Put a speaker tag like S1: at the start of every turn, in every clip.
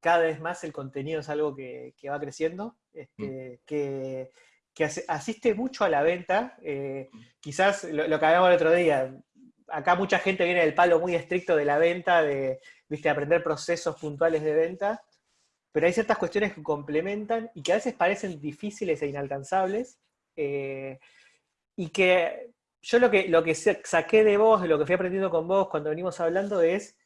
S1: cada vez más el contenido es algo que, va creciendo, este, que, asiste mucho a la venta. Eh, quizás lo, lo, que hablamos el otro día, acá mucha gente viene del palo muy estricto de la venta, de ¿viste? aprender procesos puntuales de venta, pero hay ciertas cuestiones que complementan y que a veces parecen difíciles e inalcanzables, eh, y que yo lo que, lo que saqué de vos, de lo que fui aprendiendo con vos cuando venimos hablando, es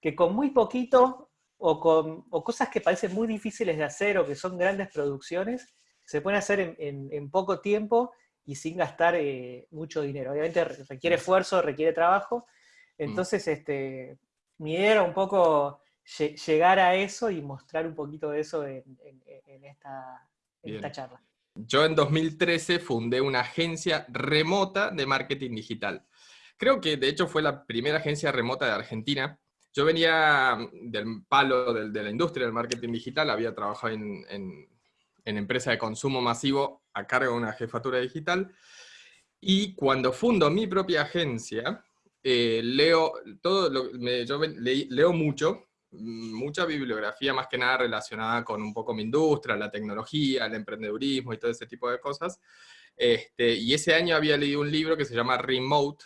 S1: que con muy poquito o con cosas que parecen muy difíciles de hacer o que son grandes producciones, se pueden hacer en, poco tiempo y sin gastar eh, mucho dinero. Obviamente requiere esfuerzo, requiere trabajo. Mm. Entonces, este, mi idea era un poco llegar a eso y mostrar un poquito de eso en, esta, en esta charla.
S2: Yo en 2013 fundé una agencia remota de marketing digital. Creo que de hecho fue la primera agencia remota de Argentina. Yo venía del palo de, la industria del marketing digital, había trabajado en, en, en empresa de consumo masivo a cargo de una jefatura digital. Y cuando fundo mi propia agencia, eh, leo, todo yo leo mucho, mucha bibliografía más que nada relacionada con un poco mi industria, la tecnología, el emprendedurismo y todo ese tipo de cosas. Este, y ese año había leído un libro que se llama Remote,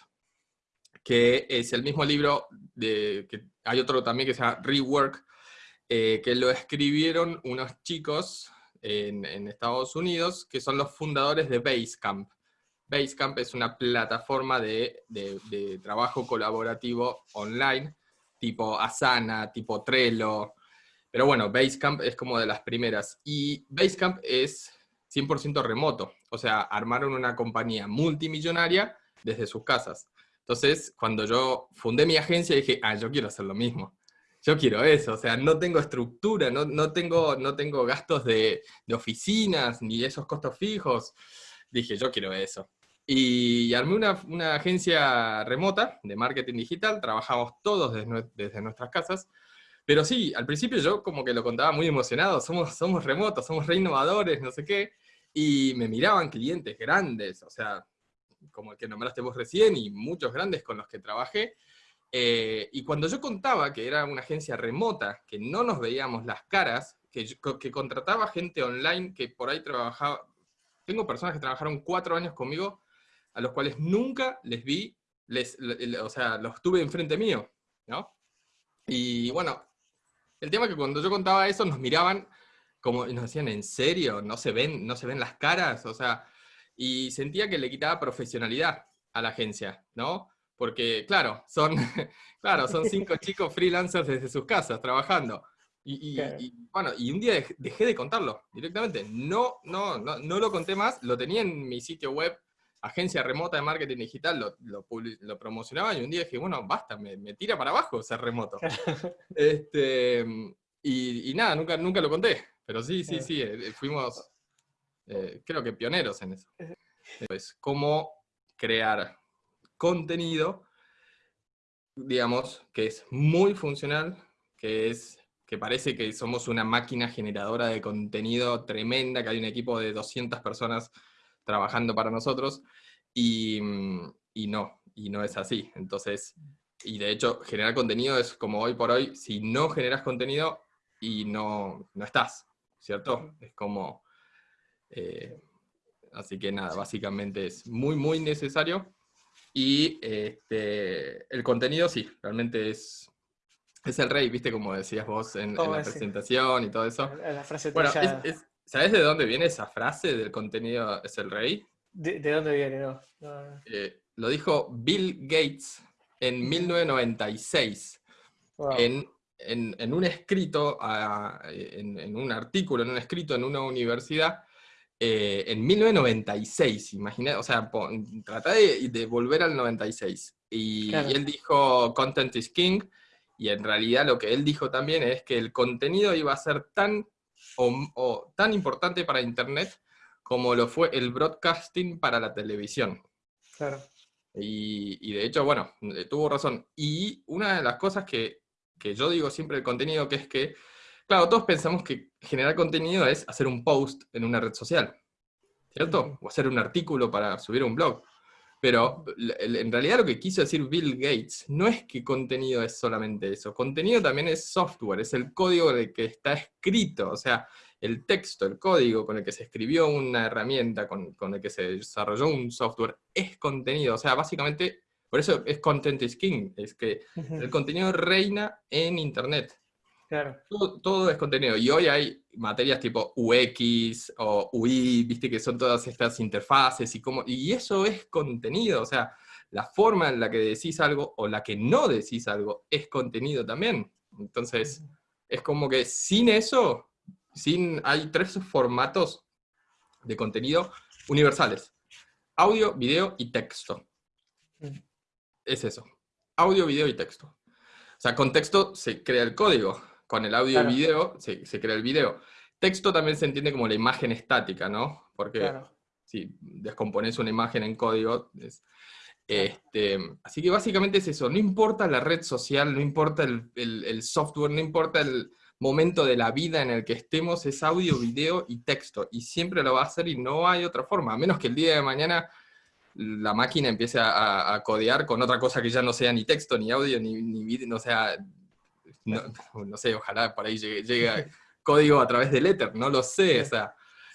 S2: que es el mismo libro, de, que hay otro también que se llama Rework, eh, que lo escribieron unos chicos en, en, Estados Unidos, que son los fundadores de Basecamp. Basecamp es una plataforma de, de, de trabajo colaborativo online, tipo Asana, tipo Trello. Pero bueno, Basecamp es como de las primeras. Y Basecamp es 100% remoto. O sea, armaron una compañía multimillonaria desde sus casas. Entonces, cuando yo fundé mi agencia, dije, ah, yo quiero hacer lo mismo. Yo quiero eso, o sea, no tengo estructura, no, no tengo, no tengo gastos de, de, oficinas, ni esos costos fijos. Dije, yo quiero eso. Y armé una, una, agencia remota de marketing digital, trabajamos todos desde, desde, nuestras casas, pero sí, al principio yo como que lo contaba muy emocionado, somos, somos remotos, somos re innovadores, no sé qué, y me miraban clientes grandes, o sea, como el que nombraste vos recién, y muchos grandes con los que trabajé, eh, y cuando yo contaba que era una agencia remota, que no nos veíamos las caras, que, que contrataba gente online que por ahí trabajaba, tengo personas que trabajaron cuatro años conmigo, a los cuales nunca les vi, les, o sea, los tuve enfrente mío, ¿no? Y bueno, el tema es que cuando yo contaba eso nos miraban como, y nos decían, ¿en serio? ¿No se ven, no se ven las caras? O sea, y sentía que le quitaba profesionalidad a la agencia, ¿no? Porque, claro, son, claro, son cinco chicos freelancers desde sus casas trabajando. Y, bueno, y un día dejé de contarlo directamente. No, no, no, no lo conté más, lo tenía en mi sitio web agencia remota de marketing digital lo, lo, promocionaba y un día dije, bueno, basta, me, tira para abajo ser remoto. este, y, nada, nunca, nunca lo conté, pero sí, sí, sí, eh, fuimos, eh, creo que pioneros en eso. Pues, cómo crear contenido, digamos, que es muy funcional, que es que parece que somos una máquina generadora de contenido tremenda, que hay un equipo de 200 personas trabajando para nosotros, y, y, no, y no es así. Entonces, y de hecho, generar contenido es como hoy por hoy, si no generas contenido y no, no estás, ¿cierto? Es como... Eh, así que nada, básicamente es muy, muy necesario. Y este, el contenido sí, realmente es, es el rey, ¿viste? Como decías vos en, la presentación y todo eso.
S1: La frase
S2: bueno, es, ¿Sabes de dónde viene esa frase del contenido es el rey?
S1: ¿De, dónde viene? No,
S2: eh, lo dijo Bill Gates en 1996, en, un escrito, en, un artículo, en un escrito en una universidad, eh, en 1996, imagina, o sea, trata de, volver al 96. Y, y él dijo, content is king, y en realidad lo que él dijo también es que el contenido iba a ser tan o, tan importante para Internet como lo fue el broadcasting para la televisión.
S1: Claro.
S2: Y, de hecho, bueno, eh, tuvo razón. Y una de las cosas que, que yo digo siempre del contenido, que es que, claro, todos pensamos que generar contenido es hacer un post en una red social, ¿cierto? O hacer un artículo para subir un blog. Pero en realidad lo que quiso decir Bill Gates no es que contenido es solamente eso, contenido también es software, es el código de que está escrito, o sea, el texto, el código con el que se escribió una herramienta, con, el que se desarrolló un software, es contenido, o sea, básicamente, por eso es content is king, es que el contenido reina en Internet.
S1: Claro.
S2: Todo, es contenido. Y hoy hay materias tipo UX o UI, viste que son todas estas interfaces y cómo. Y eso es contenido. O sea, la forma en la que decís algo o la que no decís algo es contenido también. Entonces, es como que sin eso, sin, hay tres formatos de contenido universales. Audio, video y texto. Es eso. Audio, video y texto. O sea, con texto se crea el código con el audio y video se, crea el video. Texto también se entiende como la imagen estática, ¿no? Porque si descompones una imagen en código... este, así que básicamente es eso, no importa la red social, no importa el, software, no importa el momento de la vida en el que estemos, es audio, video y texto, y siempre lo va a hacer y no hay otra forma, a menos que el día de mañana la máquina empiece a, codear con otra cosa que ya no sea ni texto, ni audio, ni, ni video, o sea, no, sé, ojalá por ahí llegue, código a través del Ether, no lo sé, o sea,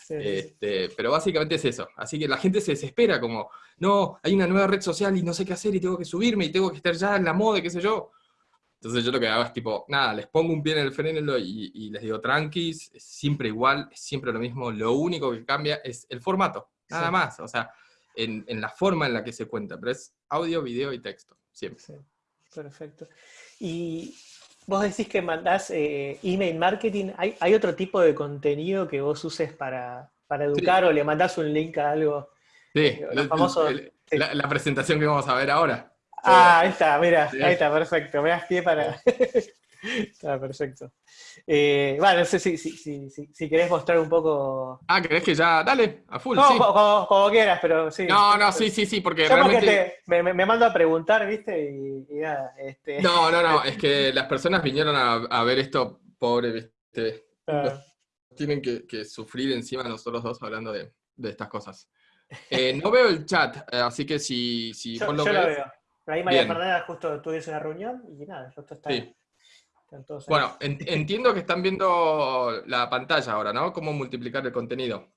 S2: este, pero básicamente es eso. Así que la gente se desespera como, no, hay una nueva red social y no sé qué hacer y tengo que subirme y tengo que estar ya en la moda, qué sé yo. Entonces yo lo que hago es tipo, nada, les pongo un pie en el freno y, les digo, tranquis, es siempre igual, es siempre lo mismo, lo único que cambia es el formato, nada más, o sea, en, en, la forma en la que se cuenta, pero es audio, video y texto, siempre.
S1: Perfecto. Y Vos decís que mandás eh, email marketing. ¿Hay, otro tipo de contenido que vos uses para, educar o le mandás un link a algo?
S2: Sí, la, presentación que vamos a ver ahora.
S1: Ah, ahí está, mira, ahí está, perfecto. Me das pie para... Está perfecto. Eh, bueno, no sé si, si, querés mostrar un poco.
S2: Ah, ¿querés que ya? Dale, a full.
S1: No, sí. como, quieras, pero sí.
S2: No, no, sí, sí, sí, porque realmente.
S1: me, me, mando a preguntar, ¿viste? Y, nada. Este...
S2: No, no, no, es que las personas vinieron a, ver esto, pobre, ¿viste? Tienen que, sufrir encima nosotros dos hablando de, estas cosas. Eh, no veo el chat, eh, así que si, si
S1: yo, lo, veo. Ahí María Fernanda justo tuviste una reunión y nada, esto está. Sí.
S2: Bueno, entiendo que están viendo la pantalla ahora, ¿no? Cómo multiplicar el contenido.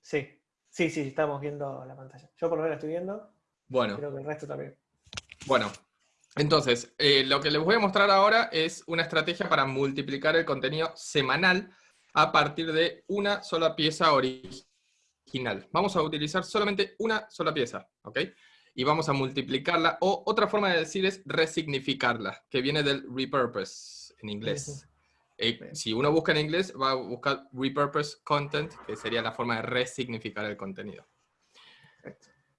S1: Sí, sí, sí, estamos viendo la pantalla. Yo por lo menos estoy viendo.
S2: Bueno.
S1: Creo que el resto también.
S2: Bueno, entonces, eh, lo que les voy a mostrar ahora es una estrategia para multiplicar el contenido semanal a partir de una sola pieza original. Vamos a utilizar solamente una sola pieza, ¿ok? Y vamos a multiplicarla, o otra forma de decir es resignificarla, que viene del repurpose en inglés. Eh, si uno busca en inglés, va a buscar repurpose content, que sería la forma de resignificar el contenido.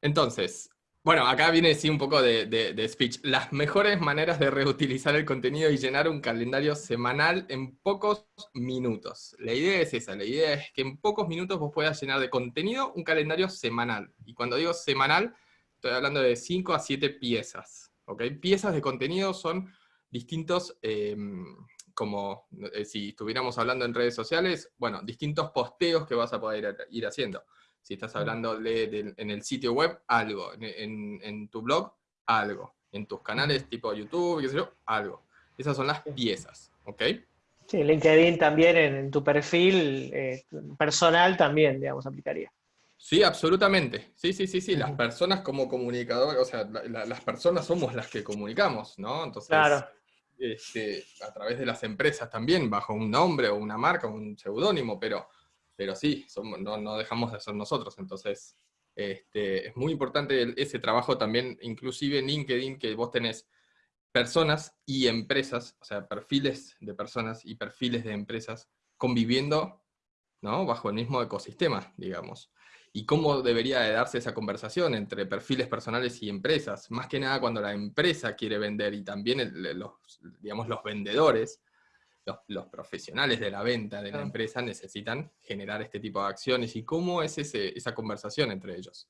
S2: Entonces, bueno, acá viene sí un poco de, de, speech. Las mejores maneras de reutilizar el contenido y llenar un calendario semanal en pocos minutos. La idea es esa, la idea es que en pocos minutos vos puedas llenar de contenido un calendario semanal. Y cuando digo semanal, estoy hablando de 5 a 7 piezas. ¿ok? Piezas de contenido son distintos, em, como eh, si estuviéramos hablando en redes sociales, bueno, distintos posteos que vas a poder ir haciendo. Si estás hablando de, en el sitio web, algo. En, tu blog, algo. En tus canales tipo YouTube, qué sé yo, algo. Esas son las piezas, ¿ok?
S1: Sí, LinkedIn también en, tu perfil eh, personal también, digamos, aplicaría.
S2: Sí, absolutamente. Sí, sí, sí, sí. Las personas como comunicadores, o sea, las personas somos las que comunicamos, ¿no? Entonces, claro. Este, a través de las empresas también, bajo un nombre o una marca, un seudónimo, pero, pero sí, somos, no, dejamos de ser nosotros. Entonces, este, es muy importante ese trabajo también, inclusive en LinkedIn, que vos tenés personas y empresas, o sea, perfiles de personas y perfiles de empresas conviviendo ¿no? bajo el mismo ecosistema, digamos y cómo debería de darse esa conversación entre perfiles personales y empresas, más que nada cuando la empresa quiere vender y también los, digamos, los vendedores, los, profesionales de la venta de la empresa necesitan generar este tipo de acciones y cómo es esa conversación entre ellos.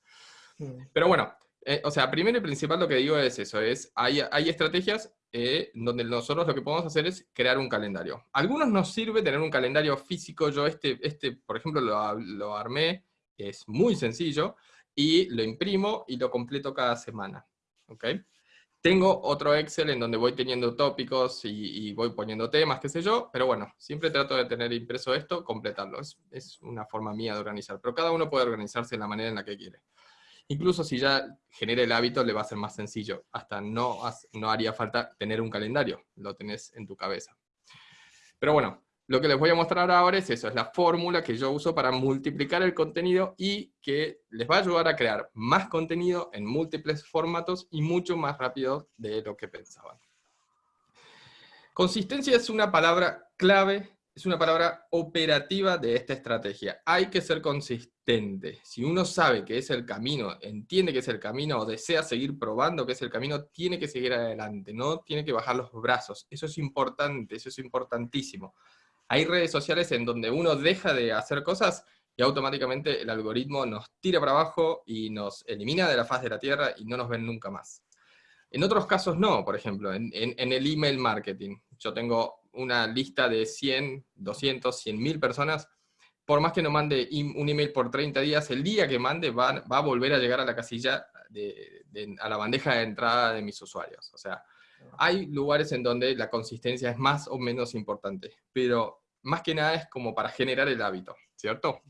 S2: Mm. Pero bueno, eh, o sea, primero y principal lo que digo es eso, es, hay, hay estrategias eh, donde nosotros lo que podemos hacer es crear un calendario. algunos nos sirve tener un calendario físico, yo este, este por ejemplo, lo, lo armé es muy sencillo, y lo imprimo y lo completo cada semana. ¿ok? Tengo otro Excel en donde voy teniendo tópicos y, voy poniendo temas, qué sé yo, pero bueno, siempre trato de tener impreso esto, completarlo. Es, una forma mía de organizar, pero cada uno puede organizarse de la manera en la que quiere. Incluso si ya genera el hábito, le va a ser más sencillo. Hasta no, no haría falta tener un calendario, lo tenés en tu cabeza. Pero bueno, lo que les voy a mostrar ahora es eso, es la fórmula que yo uso para multiplicar el contenido y que les va a ayudar a crear más contenido en múltiples formatos y mucho más rápido de lo que pensaban. Consistencia es una palabra clave, es una palabra operativa de esta estrategia. Hay que ser consistente. Si uno sabe que es el camino, entiende que es el camino o desea seguir probando que es el camino, tiene que seguir adelante, no tiene que bajar los brazos. Eso es importante, eso es importantísimo hay redes sociales en donde uno deja de hacer cosas y automáticamente el algoritmo nos tira para abajo y nos elimina de la faz de la Tierra y no nos ven nunca más. En otros casos no, por ejemplo, en, el email marketing. Yo tengo una lista de 100, 200, 100 mil personas. Por más que no mande un email por 30 días, el día que mande va, a volver a llegar a la casilla, a la bandeja de entrada de mis usuarios. O sea, hay lugares en donde la consistencia es más o menos importante, pero más que nada es como para generar el hábito, ¿cierto?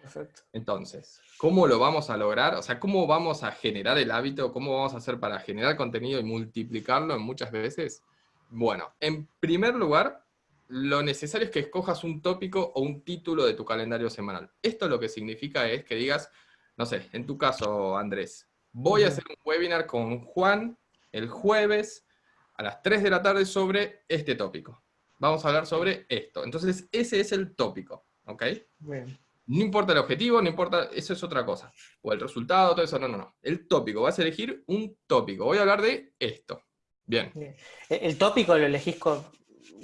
S2: Perfecto. Entonces, ¿cómo lo vamos a lograr? O sea, ¿cómo vamos a generar el hábito? ¿Cómo vamos a hacer para generar contenido y multiplicarlo en muchas veces? Bueno, en primer lugar, lo necesario es que escojas un tópico o un título de tu calendario semanal. Esto lo que significa es que digas, no sé, en tu caso, Andrés, voy a hacer un webinar con Juan el jueves a las 3 de la tarde sobre este tópico. Vamos a hablar sobre esto. Entonces, ese es el tópico, ¿ok? No importa el objetivo, no importa, eso es otra cosa. O el resultado, todo eso, no, no, no. El tópico, vas a elegir un tópico. Voy a hablar de esto. Bien.
S1: ¿El tópico lo elegís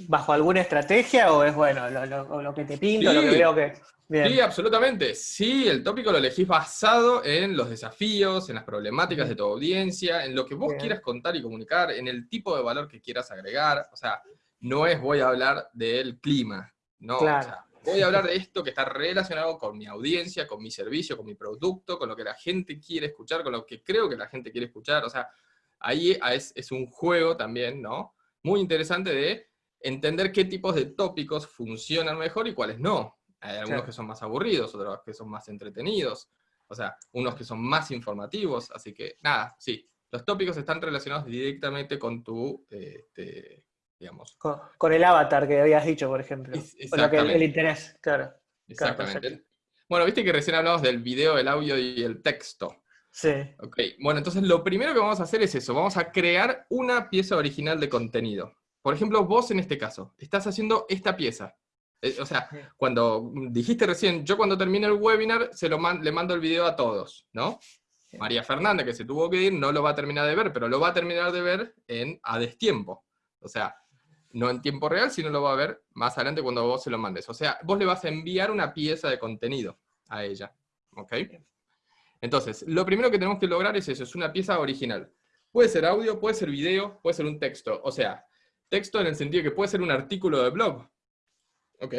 S1: bajo alguna estrategia o es, bueno, lo, que te pinto, lo que veo que...
S2: Sí, absolutamente. Sí, el tópico lo elegís basado en los desafíos, en las problemáticas de tu audiencia, en lo que vos quieras contar y comunicar, en el tipo de valor que quieras agregar. O sea, no es voy a hablar del clima, no. voy a hablar de esto que está relacionado con mi audiencia, con mi servicio, con mi producto, con lo que la gente quiere escuchar, con lo que creo que la gente quiere escuchar. O sea, ahí es, es un juego también, ¿no? Muy interesante de entender qué tipos de tópicos funcionan mejor y cuáles no. Hay algunos que son más aburridos, otros que son más entretenidos, o sea, unos que son más informativos, así que nada, sí, los tópicos están relacionados directamente con tu, este, digamos...
S1: Con, el avatar que habías dicho, por ejemplo. Con lo que el, interés, claro.
S2: Exactamente. bueno, viste que recién hablamos del video, el audio y el texto.
S1: Sí.
S2: Ok, bueno, entonces lo primero que vamos a hacer es eso, vamos a crear una pieza original de contenido. Por ejemplo, vos en este caso, estás haciendo esta pieza. Eh, o sea, cuando dijiste recién, yo cuando termine el webinar se lo le mando el video a todos, ¿no? María Fernanda, que se tuvo que ir, no lo va a terminar de ver, pero lo va a terminar de ver en a destiempo. O sea, no en tiempo real, sino lo va a ver más adelante cuando vos se lo mandes. O sea, vos le vas a enviar una pieza de contenido a ella. ¿Ok? Entonces, lo primero que tenemos que lograr es eso, es una pieza original. Puede ser audio, puede ser video, puede ser un texto. O sea, texto en el sentido que puede ser un artículo de blog, ¿ok?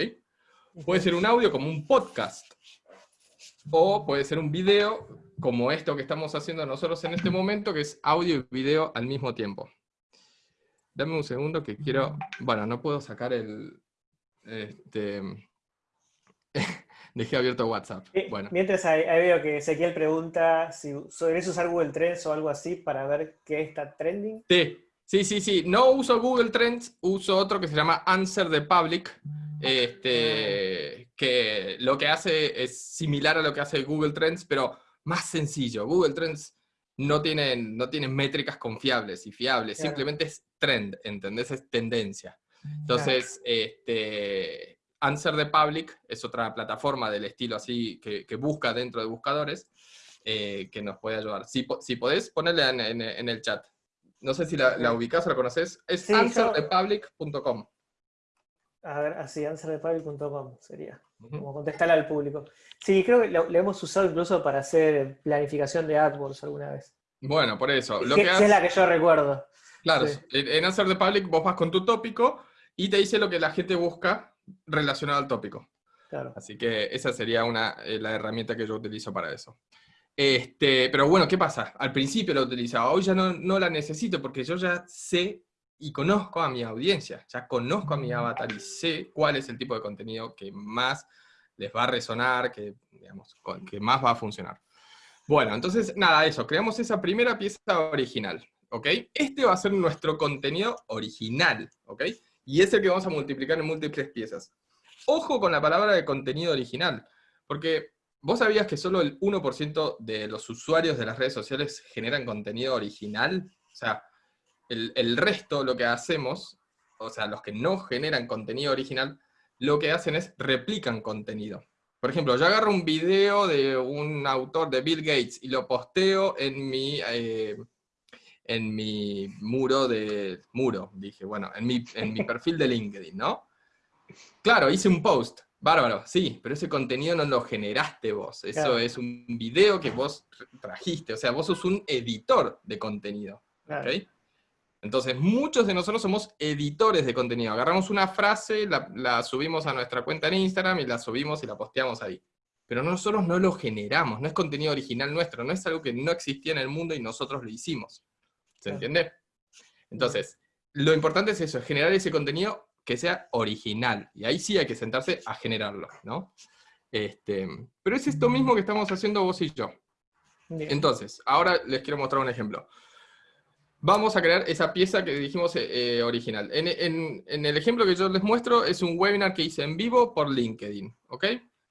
S2: Puede ser un audio como un podcast, o puede ser un video como esto que estamos haciendo nosotros en este momento, que es audio y video al mismo tiempo. Dame un segundo que quiero... Bueno, no puedo sacar el... Este, dejé abierto WhatsApp. Bueno.
S1: Mientras ahí, veo que Ezequiel pregunta si sueles usar Google Trends o algo así para ver qué está trending.
S2: Sí, sí, sí, sí. No uso Google Trends, uso otro que se llama Answer the Public, este, que lo que hace es similar a lo que hace Google Trends, pero más sencillo. Google Trends no tiene, no métricas confiables y fiables, simplemente es trend, ¿entendés? Es tendencia. Entonces, este, Answer the Public es otra plataforma del estilo así que, busca dentro de buscadores eh, que nos puede ayudar. Si, si podés, ponerle en, el chat. No sé si la, la ubicás o la conoces. Es answerthepublic.com.
S1: A ver, así, answerthepublic.com sería. Como contestarle al público. Sí, creo que lo, hemos usado incluso para hacer planificación de AdWords alguna vez.
S2: Bueno, por eso.
S1: Lo que, es la que yo recuerdo.
S2: Claro, en Answer the Public vos vas con tu tópico y te dice lo que la gente busca relacionado al tópico. Claro. Así que esa sería una, eh, la herramienta que yo utilizo para eso. Este, pero bueno, ¿qué pasa? Al principio la utilizaba, hoy ya no, no la necesito porque yo ya sé y conozco a mi audiencia, ya conozco a mi avatar y sé cuál es el tipo de contenido que más les va a resonar, que, digamos, que más va a funcionar. Bueno, entonces, nada, eso, creamos esa primera pieza original, ¿ok? Este va a ser nuestro contenido original, ¿ok? Y es el que vamos a multiplicar en múltiples piezas. Ojo con la palabra de contenido original, porque vos sabías que solo el 1% de los usuarios de las redes sociales generan contenido original, o sea, el, el resto, lo que hacemos, o sea, los que no generan contenido original, lo que hacen es replican contenido. Por ejemplo, yo agarro un video de un autor de Bill Gates y lo posteo en mi, eh, en mi muro de... Muro, dije, bueno, en mi, en mi perfil de LinkedIn, ¿no? Claro, hice un post, bárbaro, sí, pero ese contenido no lo generaste vos. Eso es un video que vos trajiste, o sea, vos sos un editor de contenido. ¿okay? Entonces, muchos de nosotros somos editores de contenido. Agarramos una frase, la, subimos a nuestra cuenta en Instagram y la subimos y la posteamos ahí. Pero nosotros no lo generamos, no es contenido original nuestro, no es algo que no existía en el mundo y nosotros lo hicimos. ¿Se entiende? Entonces, lo importante es eso, generar ese contenido que sea original. Y ahí sí hay que sentarse a generarlo, ¿no? Este, pero es esto mismo que estamos haciendo vos y yo. Entonces, ahora les quiero mostrar un ejemplo vamos a crear esa pieza que dijimos eh, eh, original. En, el ejemplo que yo les muestro es un webinar que hice en vivo por LinkedIn, ¿ok?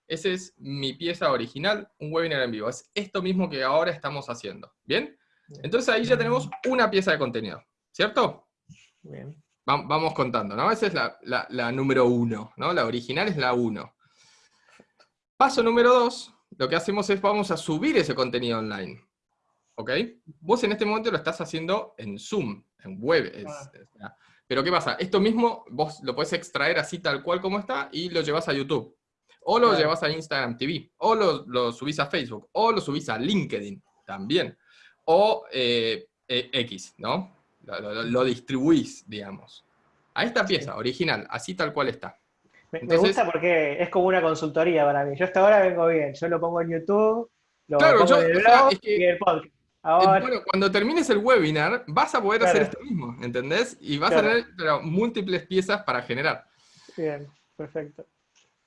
S2: Esa es mi pieza original, un webinar en vivo. Es esto mismo que ahora estamos haciendo, ¿bien? Entonces ahí ya tenemos una pieza de contenido, ¿cierto? Bien. vamos contando, ¿no? Esa es la, la número uno, ¿no? La original es la uno. Paso número dos, lo que hacemos es vamos a subir ese contenido online. ¿Ok? Vos en este momento lo estás haciendo en Zoom, en web. Ah. pero ¿qué pasa? Esto mismo vos lo puedes extraer así tal cual como está y lo llevas a YouTube. O lo llevas a Instagram TV, o lo, subís a Facebook, o lo subís a LinkedIn también. O eh, eh, X, ¿no? Lo, distribuís, digamos. A esta pieza original, así tal cual está.
S1: Me, gusta porque es como una consultoría para mí. Yo hasta ahora vengo bien. Yo lo pongo en YouTube, lo pongo en el blog y el podcast.
S2: Bueno, cuando termines el webinar, vas a poder hacer esto mismo, ¿entendés? Y vas a tener múltiples piezas para generar.
S1: Bien, perfecto.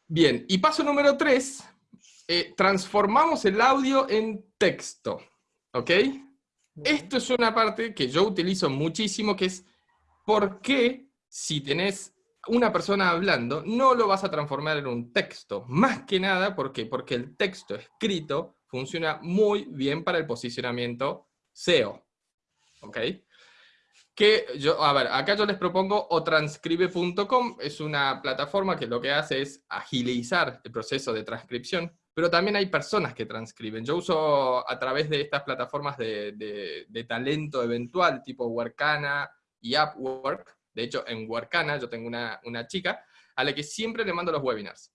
S2: Bien, y paso número tres, eh, transformamos el audio en texto, ¿ok? Esto es una parte que yo utilizo muchísimo, que es por qué si tenés una persona hablando, no lo vas a transformar en un texto. Más que nada, ¿por qué? Porque el texto escrito funciona muy bien para el posicionamiento SEO. ¿Ok? Que yo, a ver, acá yo les propongo otranscribe.com, es una plataforma que lo que hace es agilizar el proceso de transcripción, pero también hay personas que transcriben. Yo uso a través de estas plataformas de, talento eventual, tipo Workana y Upwork, de hecho en Workana yo tengo una, una chica a la que siempre le mando los webinars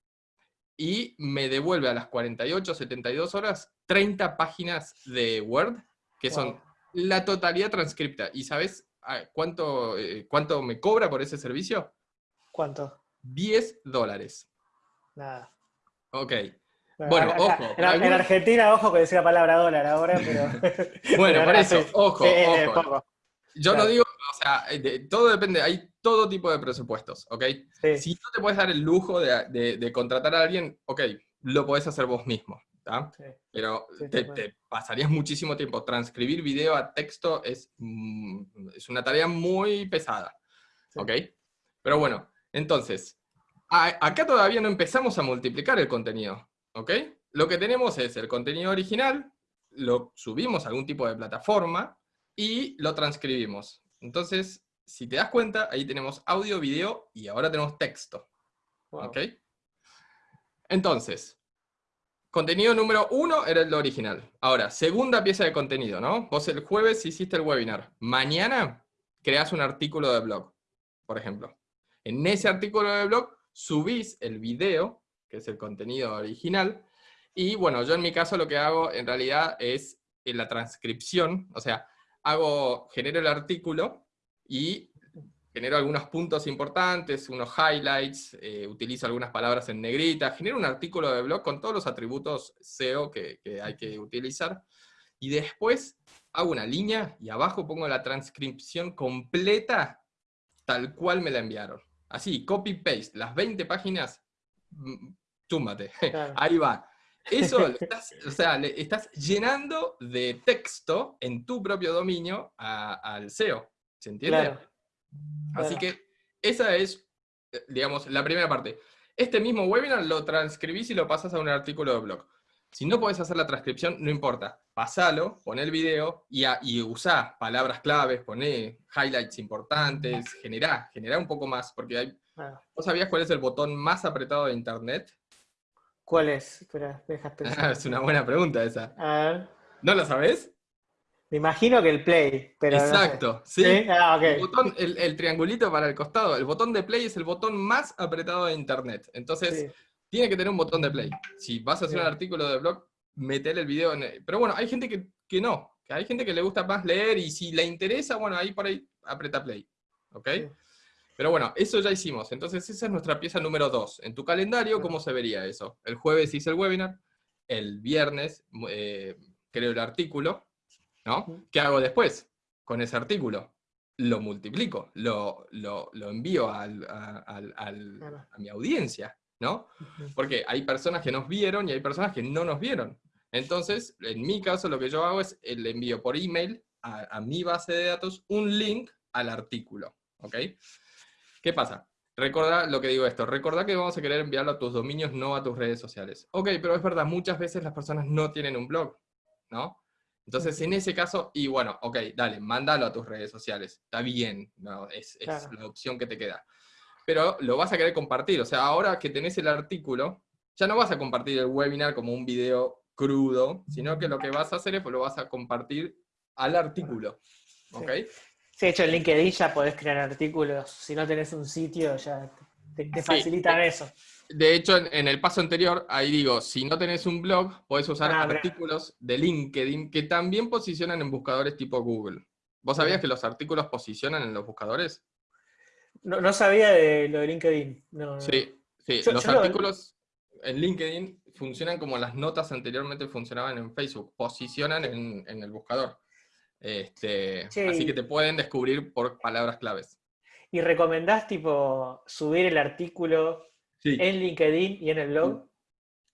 S2: y me devuelve a las 48, 72 horas 30 páginas de Word, que son la totalidad transcripta. ¿Y sabes ah, cuánto, eh, cuánto me cobra por ese servicio?
S1: ¿Cuánto?
S2: 10 dólares.
S1: Nada.
S2: Ok. Bueno, ojo.
S1: En, Argentina, ojo que decía la palabra dólar ahora, pero...
S2: bueno, por eso, ojo, ojo. Yo no digo, o sea, todo depende, hay todo tipo de presupuestos, ¿ok? Si no te puedes dar el lujo de, contratar a alguien, ok, lo podés hacer vos mismo, ¿está? Pero te, pasarías muchísimo tiempo. Transcribir video a texto es, mm, es una tarea muy pesada, ¿ok? Pero bueno, entonces, acá todavía no empezamos a multiplicar el contenido, ¿ok? Lo que tenemos es el contenido original, lo subimos a algún tipo de plataforma y lo transcribimos. Entonces, si te das cuenta, ahí tenemos audio, video y ahora tenemos texto. ¿Ok? Entonces, contenido número uno era el original. Ahora, segunda pieza de contenido, ¿no? Vos el jueves hiciste el webinar. Mañana creas un artículo de blog, por ejemplo. En ese artículo de blog subís el video, que es el contenido original, y bueno, yo en mi caso lo que hago en realidad es en la transcripción, o sea, hago, genero el artículo, y genero algunos puntos importantes, unos highlights, eh, utilizo algunas palabras en negrita, genero un artículo de blog con todos los atributos SEO que, que hay que utilizar, y después hago una línea y abajo pongo la transcripción completa tal cual me la enviaron. Así, copy-paste, las 20 páginas, mm, túmbate, ahí va. Eso, estás, o sea, le estás llenando de texto en tu propio dominio al SEO, ¿se entiende? Así que esa es, eh, digamos, la primera parte. Este mismo webinar lo transcribís y lo pasas a un artículo de blog. Si no podés hacer la transcripción, no importa. Pasalo, pon el video y, y usá palabras claves, poné highlights importantes, generá, generá un poco más, porque hay... ¿Vos sabías cuál es el botón más apretado de Internet?
S1: ¿Cuál es?
S2: es una buena pregunta esa. ¿No lo sabés?
S1: Me imagino que el play, pero
S2: Exacto, sí. Ah, el, triangulito para el costado, el botón de play es el botón más apretado de Internet. Entonces, tiene que tener un botón de play. Si vas a hacer un artículo de blog, meter el video en... Pero bueno, hay gente que, que no, que hay gente que le gusta más leer y si le interesa, bueno, ahí por ahí aprieta play. ¿Ok? Pero bueno, eso ya hicimos. Entonces esa es nuestra pieza número dos. En tu calendario, ¿cómo se vería eso? El jueves hice el webinar, el viernes eh, creo el artículo, ¿no? ¿Qué hago después con ese artículo? Lo multiplico, lo, lo, envío a mi audiencia. ¿no? Porque hay personas que nos vieron y hay personas que no nos vieron. Entonces, en mi caso, lo que yo hago es le envío por email a, mi base de datos un link al artículo, ¿ok? ¿Qué pasa? Recuerda lo que digo esto, recuerda que vamos a querer enviarlo a tus dominios, no a tus redes sociales. Ok, pero es verdad, muchas veces las personas no tienen un blog, ¿no? Entonces, en ese caso, y bueno, ok, dale, mándalo a tus redes sociales, está bien, no, es, es la opción que te queda pero lo vas a querer compartir. O sea, ahora que tenés el artículo, ya no vas a compartir el webinar como un video crudo, sino que lo que vas a hacer es lo vas a compartir al artículo. ¿Ok?
S1: Sí, de hecho en LinkedIn ya podés crear artículos. Si no tenés un sitio, ya te, facilitan eso.
S2: De hecho, en, el paso anterior, ahí digo, si no tenés un blog, podés usar ah, artículos de LinkedIn que también posicionan en buscadores tipo Google. ¿Vos sabías que los artículos posicionan en los buscadores?
S1: No, sabía de lo de LinkedIn.
S2: sí, sí. los artículos en LinkedIn funcionan como las notas anteriormente funcionaban en Facebook, posicionan en, el buscador. Este, Así que te pueden descubrir por palabras claves.
S1: ¿Y recomendás tipo subir el artículo en LinkedIn y en el blog?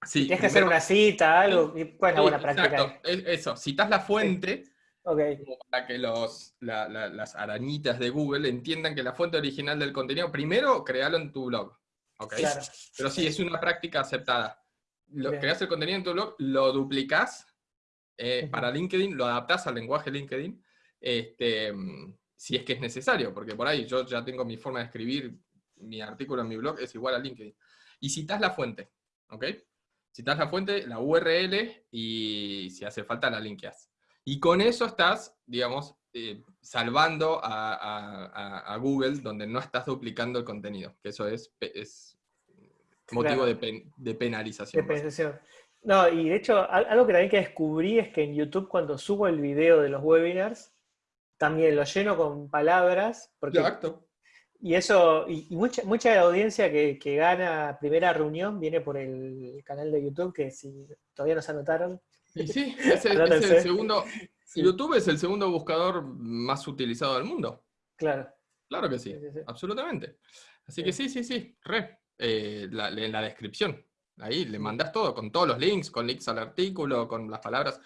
S1: Sí. Tienes que hacer una cita, algo. ¿Cuál es la buena práctica? Exacto,
S2: eso. Citas la fuente como para que los, las arañitas de Google entiendan que la fuente original del contenido, primero, créalo en tu blog. ¿okay? Pero sí, es una práctica aceptada. Lo, creas el contenido en tu blog, lo duplicas eh, para LinkedIn, lo adaptas al lenguaje LinkedIn, este, si es que es necesario, porque por ahí yo ya tengo mi forma de escribir, mi artículo en mi blog es igual a LinkedIn. Y citas la fuente, ¿ok? Citas la fuente, la URL, y si hace falta la linkeas. Y con eso estás, digamos, eh, salvando a, Google donde no estás duplicando el contenido, que eso es, es motivo de, penalización.
S1: De penalización. No, y de hecho, algo que también que descubrí es que en YouTube cuando subo el video de los webinars, también lo lleno con palabras. Porque, Exacto. Y eso, y, mucha, mucha de la audiencia que, que, gana primera reunión viene por el canal de YouTube, que si todavía no se anotaron,
S2: sí, es el, segundo. YouTube es el segundo buscador más utilizado del mundo.
S1: Claro.
S2: Claro que sí, absolutamente. Así que sí, sí, sí, re. Eh, en la descripción. Ahí le mandas todo, con todos los links, con links al artículo, con las palabras.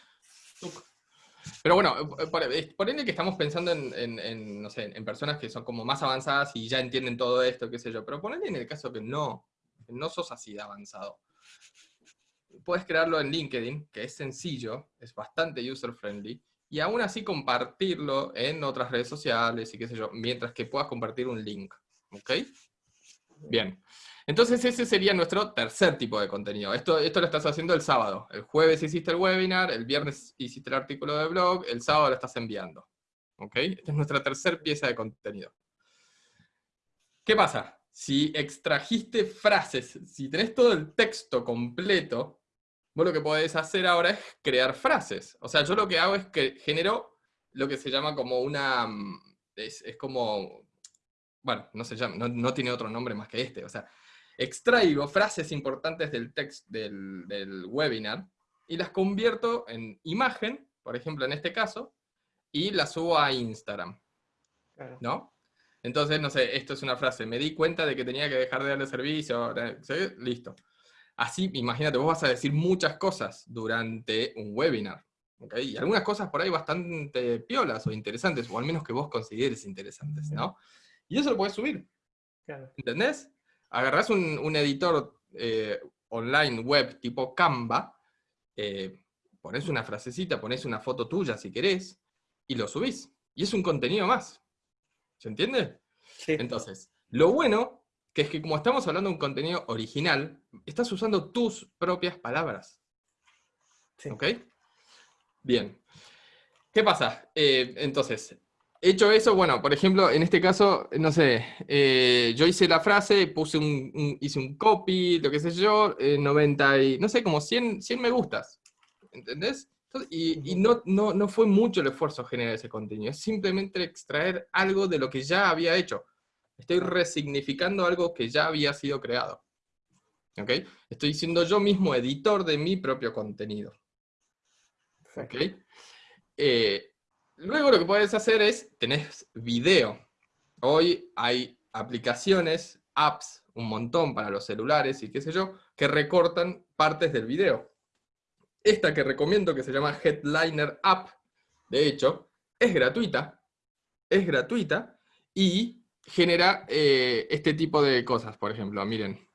S2: Pero bueno, eh, por, ende que estamos pensando en, no sé, en personas que son como más avanzadas y ya entienden todo esto, qué sé yo. Pero ponele en el caso que no, que no sos así de avanzado puedes crearlo en LinkedIn, que es sencillo, es bastante user-friendly, y aún así compartirlo en otras redes sociales y qué sé yo, mientras que puedas compartir un link. ¿Ok? Bien. Entonces ese sería nuestro tercer tipo de contenido. Esto, esto lo estás haciendo el sábado. El jueves hiciste el webinar, el viernes hiciste el artículo de blog, el sábado lo estás enviando. ¿Ok? Esta es nuestra tercera pieza de contenido. ¿Qué pasa? Si extrajiste frases, si tenés todo el texto completo, vos lo que podés hacer ahora es crear frases. O sea, yo lo que hago es que genero lo que se llama como una... Mm, es, como bueno, no se llama, no, tiene otro nombre más que este, o sea, extraigo frases importantes del texto del, webinar y las convierto en imagen, por ejemplo en este caso, y las subo a Instagram, ¿no? Entonces, no sé, esto es una frase, me di cuenta de que tenía que dejar de darle servicio, listo. Así, imagínate, vos vas a decir muchas cosas durante un webinar, y algunas cosas por ahí bastante piolas o interesantes, o al menos que vos consideres interesantes, ¿no? Y eso lo puedes subir. ¿Entendés? Agarrás un, editor eh, online web tipo Canva, eh, pones una frasecita, pones una foto tuya si querés, y lo subís. Y es un contenido más. ¿Se entiende? Sí. Entonces, lo bueno, que es que como estamos hablando de un contenido original, estás usando tus propias palabras. Sí. ¿Ok? Bien. ¿Qué pasa? Eh, entonces, hecho eso, bueno, por ejemplo, en este caso, no sé, eh, yo hice la frase, puse un, hice un copy, lo que sé yo, 90 eh, y, no sé, como 100, 100 me gustas, ¿entendés? y, no, no, no, fue mucho el esfuerzo generar ese contenido, es simplemente extraer algo de lo que ya había hecho. Estoy resignificando algo que ya había sido creado. ¿Ok? Estoy siendo yo mismo editor de mi propio contenido. Eh, luego lo que puedes hacer es, tenés video. Hoy hay aplicaciones, apps, un montón para los celulares y qué sé yo, que recortan partes del video. Esta que recomiendo, que se llama Headliner App, de hecho, es gratuita, es gratuita, y genera eh, este tipo de cosas, por ejemplo, miren.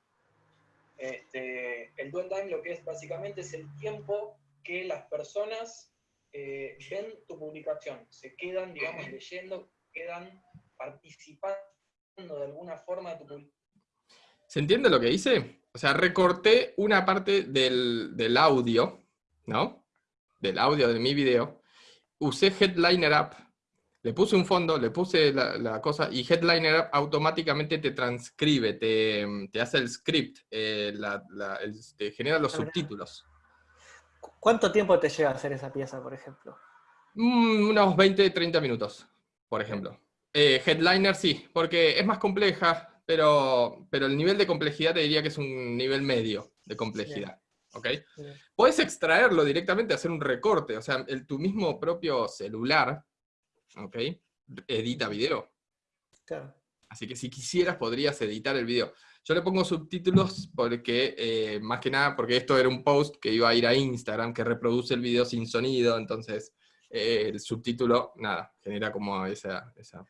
S3: Este, el dwell lo que es básicamente es el tiempo que las personas eh, ven tu publicación, se quedan, digamos, leyendo, quedan participando de alguna forma de tu publicación.
S2: ¿Se entiende lo que hice? O sea, recorté una parte del, audio, ¿no? Del audio de mi video, usé Headliner App, le puse un fondo, le puse la, cosa, y Headliner App automáticamente te transcribe, te, hace el script, eh, te genera los subtítulos.
S1: ¿Cuánto tiempo te lleva hacer esa pieza, por ejemplo?
S2: Mm, unos 20, 30 minutos, por ejemplo. Eh, headliner sí, porque es más compleja, pero, pero el nivel de complejidad te diría que es un nivel medio de complejidad. ¿Ok? Puedes extraerlo directamente, hacer un recorte, o sea, el, tu mismo propio celular, ¿ok? Edita video. Claro. Así que si quisieras podrías editar el video. Yo le pongo subtítulos porque, eh, más que nada, porque esto era un post que iba a ir a Instagram, que reproduce el video sin sonido, entonces eh, el subtítulo, nada, genera como esa, esa,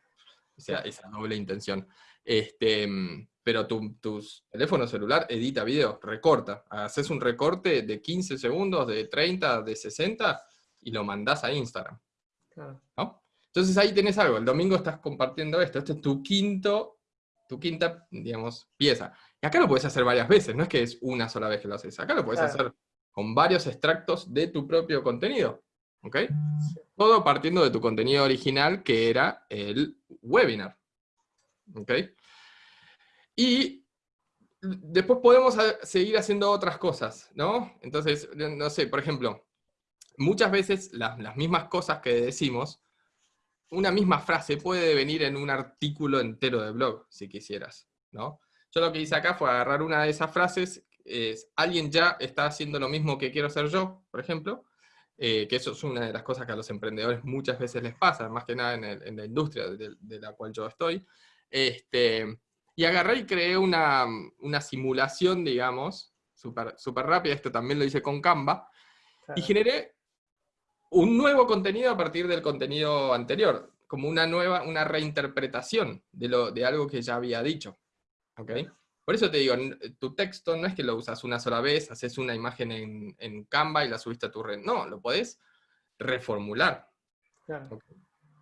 S2: doble intención. Este, pero tu, tu, teléfono celular edita video, recorta. Haces un recorte de 15 segundos, de 30, de 60, y lo mandás a Instagram. Entonces ahí tenés algo, el domingo estás compartiendo esto, este es tu quinto tu quinta, digamos, pieza. Y acá lo puedes hacer varias veces, no es que es una sola vez que lo haces. Acá lo puedes hacer con varios extractos de tu propio contenido. ¿Ok? Todo partiendo de tu contenido original, que era el webinar. ¿Ok? Y después podemos seguir haciendo otras cosas, ¿no? Entonces, no sé, por ejemplo, muchas veces las, las mismas cosas que decimos una misma frase puede venir en un artículo entero de blog, si quisieras, ¿no? Yo lo que hice acá fue agarrar una de esas frases, es, alguien ya está haciendo lo mismo que quiero hacer yo, por ejemplo, eh, que eso es una de las cosas que a los emprendedores muchas veces les pasa, más que nada en, la industria de, la cual yo estoy, este, y agarré y creé una, simulación, digamos, súper super rápida, esto también lo hice con Canva, y generé un nuevo contenido a partir del contenido anterior, como una nueva, una reinterpretación de, lo, de algo que ya había dicho. ¿Ok? Por eso te digo, tu texto no es que lo usas una sola vez, haces una imagen en, en Canva y la subiste a tu red. No, lo podés reformular.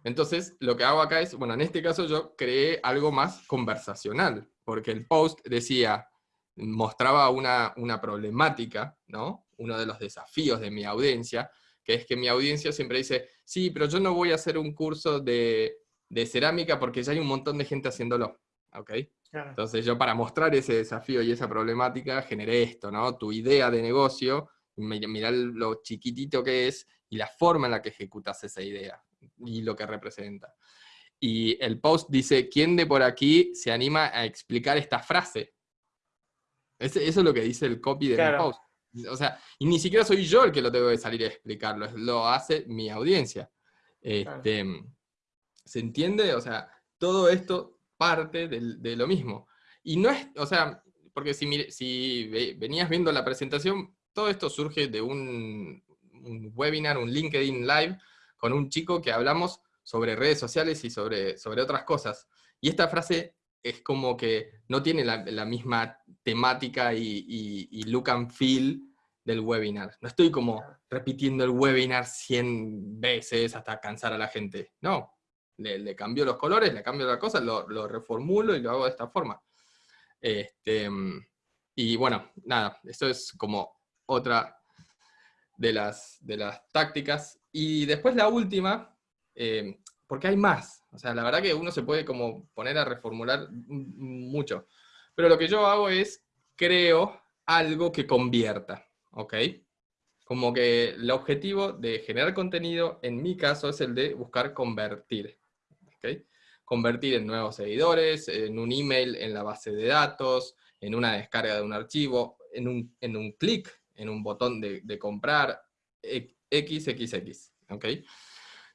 S2: Entonces, lo que hago acá es, bueno, en este caso yo creé algo más conversacional, porque el post decía, mostraba una, una problemática, ¿no? Uno de los desafíos de mi audiencia, que es que mi audiencia siempre dice, sí, pero yo no voy a hacer un curso de, cerámica porque ya hay un montón de gente haciéndolo. ¿ok? Entonces yo para mostrar ese desafío y esa problemática generé esto, ¿no? Tu idea de negocio, mirá lo chiquitito que es y la forma en la que ejecutas esa idea y lo que representa. y el post dice, ¿quién de por aquí se anima a explicar esta frase? eso es lo que dice el copy del post. O sea, y ni siquiera soy yo el que lo tengo que salir a explicarlo, lo hace mi audiencia. Este, ¿Se entiende? O sea, todo esto parte de, lo mismo. Y no es, o sea, porque si, si venías viendo la presentación, todo esto surge de un, un, webinar, un LinkedIn Live, con un chico que hablamos sobre redes sociales y sobre, sobre otras cosas. Y esta frase es como que no tiene la, misma temática y, look and feel del webinar. No estoy como repitiendo el webinar 100 veces hasta cansar a la gente. No, le, cambio los colores, le cambio la cosa, lo, lo, reformulo y lo hago de esta forma. Este, y bueno, nada, esto es como otra de las, de las tácticas. Y después la última, eh, porque hay más. O sea, la verdad que uno se puede como poner a reformular mucho. Pero lo que yo hago es, creo algo que convierta, ¿ok? Como que el objetivo de generar contenido, en mi caso, es el de buscar convertir, ¿ok? Convertir en nuevos seguidores, en un email en la base de datos, en una descarga de un archivo, en un, en un clic, en un botón de, de comprar, XXX, ¿ok?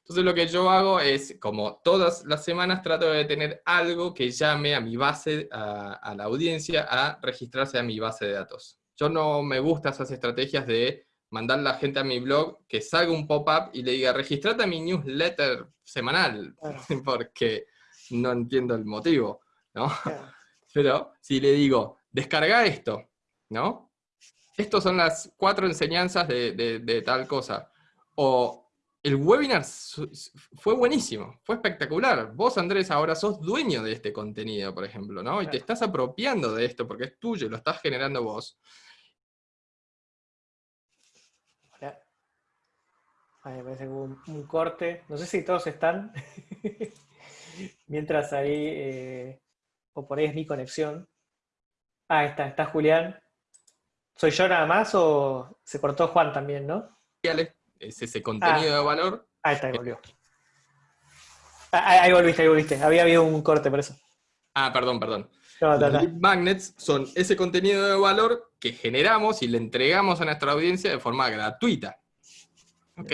S2: Entonces lo que yo hago es, como todas las semanas, trato de tener algo que llame a mi base, a, la audiencia, a registrarse a mi base de datos. Yo no me gustan esas estrategias de mandar la gente a mi blog, que salga un pop-up y le diga, registrate a mi newsletter semanal, porque no entiendo el motivo, ¿no? Pero si le digo, descarga esto, ¿no? Estas son las cuatro enseñanzas de, de tal cosa. O el webinar fue buenísimo, fue espectacular. Vos, Andrés, ahora sos dueño de este contenido, por ejemplo, ¿no? Y te estás apropiando de esto porque es tuyo, lo estás generando vos.
S1: Ahí me parece un, un, corte. No sé si todos están. Mientras ahí, eh, o por ahí es mi conexión. Ah, está, está Julián. ¿Soy yo nada más o se cortó Juan también, no?
S2: Es ese contenido ah. de valor.
S1: Ahí está, ahí volvió. Ah, ahí, volviste, ahí volviste. Había habido un corte por eso.
S2: Ah, perdón, perdón. Los magnets son ese contenido de valor que generamos y le entregamos a nuestra audiencia de forma gratuita. ¿Ok?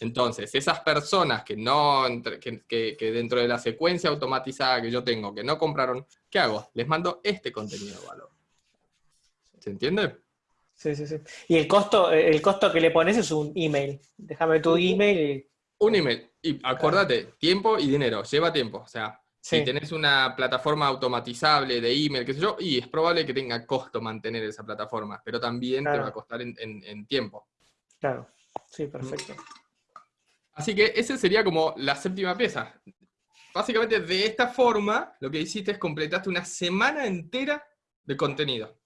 S2: Entonces, esas personas que, no, que, que, dentro de la secuencia automatizada que yo tengo, que no compraron, ¿qué hago? Les mando este contenido de valor. ¿Se entiende?
S1: Sí, sí, sí. Y el costo, el costo que le pones es un email. Déjame tu email y...
S2: Un email. Y acuérdate, tiempo y dinero. Lleva tiempo. O sea, si tenés una plataforma automatizable de email, qué sé yo, y es probable que tenga costo mantener esa plataforma, pero también te va a costar en, tiempo.
S1: Claro. Sí, perfecto.
S2: Así que esa sería como la séptima pieza. Básicamente, de esta forma, lo que hiciste es completaste una semana entera de contenido.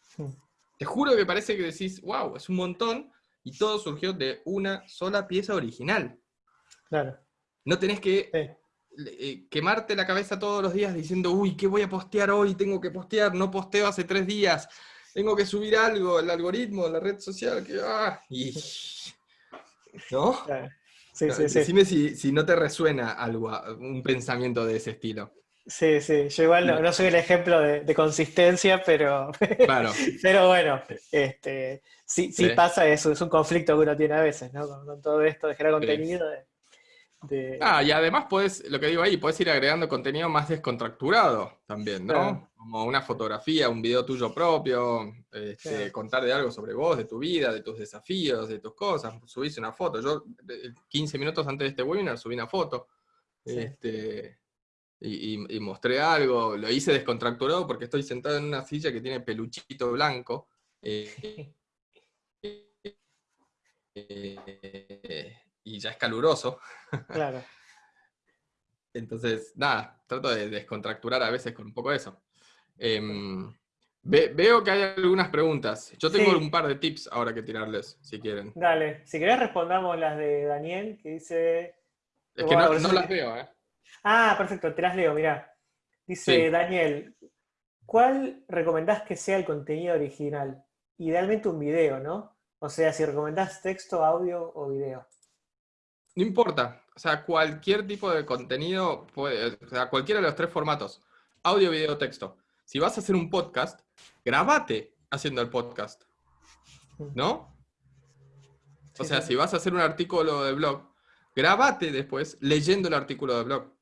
S2: Sí. Te juro que parece que decís, wow, es un montón, y todo surgió de una sola pieza original.
S1: Claro.
S2: No tenés que eh, quemarte la cabeza todos los días diciendo, uy, ¿qué voy a postear hoy? Tengo que postear, no posteo hace tres días, tengo que subir algo, el algoritmo, la red social, que... Ah, y... ¿No? Sí, sí, Decime Si, si no te resuena algo, un pensamiento de ese estilo.
S1: Sí, sí, yo igual no, soy el ejemplo de, consistencia, pero, claro. pero bueno, este, sí, sí, pasa eso, es un conflicto que uno tiene a veces, ¿no? Con, todo esto de generar contenido.
S2: De, Ah, y además puedes, lo que digo ahí, puedes ir agregando contenido más descontracturado también, ¿no? Como una fotografía, un video tuyo propio, este, contar de algo sobre vos, de tu vida, de tus desafíos, de tus cosas, subís una foto. Yo 15 minutos antes de este webinar subí una foto. Este, y, mostré algo, lo hice descontracturado porque estoy sentado en una silla que tiene peluchito blanco. Eh, eh, y ya es caluroso.
S1: Claro.
S2: Entonces, nada, trato de descontracturar a veces con un poco de eso. Em, veo que hay algunas preguntas. Yo tengo un par de tips ahora que tirarles, si quieren.
S1: Dale, si querés respondamos las de Daniel, que dice...
S2: Es que no, no las veo, ¿eh?
S1: Ah, perfecto, te las leo, mirá. Dice Daniel, ¿cuál recomendás que sea el contenido original? Idealmente un video, ¿no? O sea, si recomendás texto, audio o video.
S2: No importa, o sea, cualquier tipo de contenido, puede, o sea, cualquiera de los tres formatos, audio, video, texto. Si vas a hacer un podcast, grabate haciendo el podcast, ¿no? O sea, si vas a hacer un artículo de blog, grabate después leyendo el artículo de blog.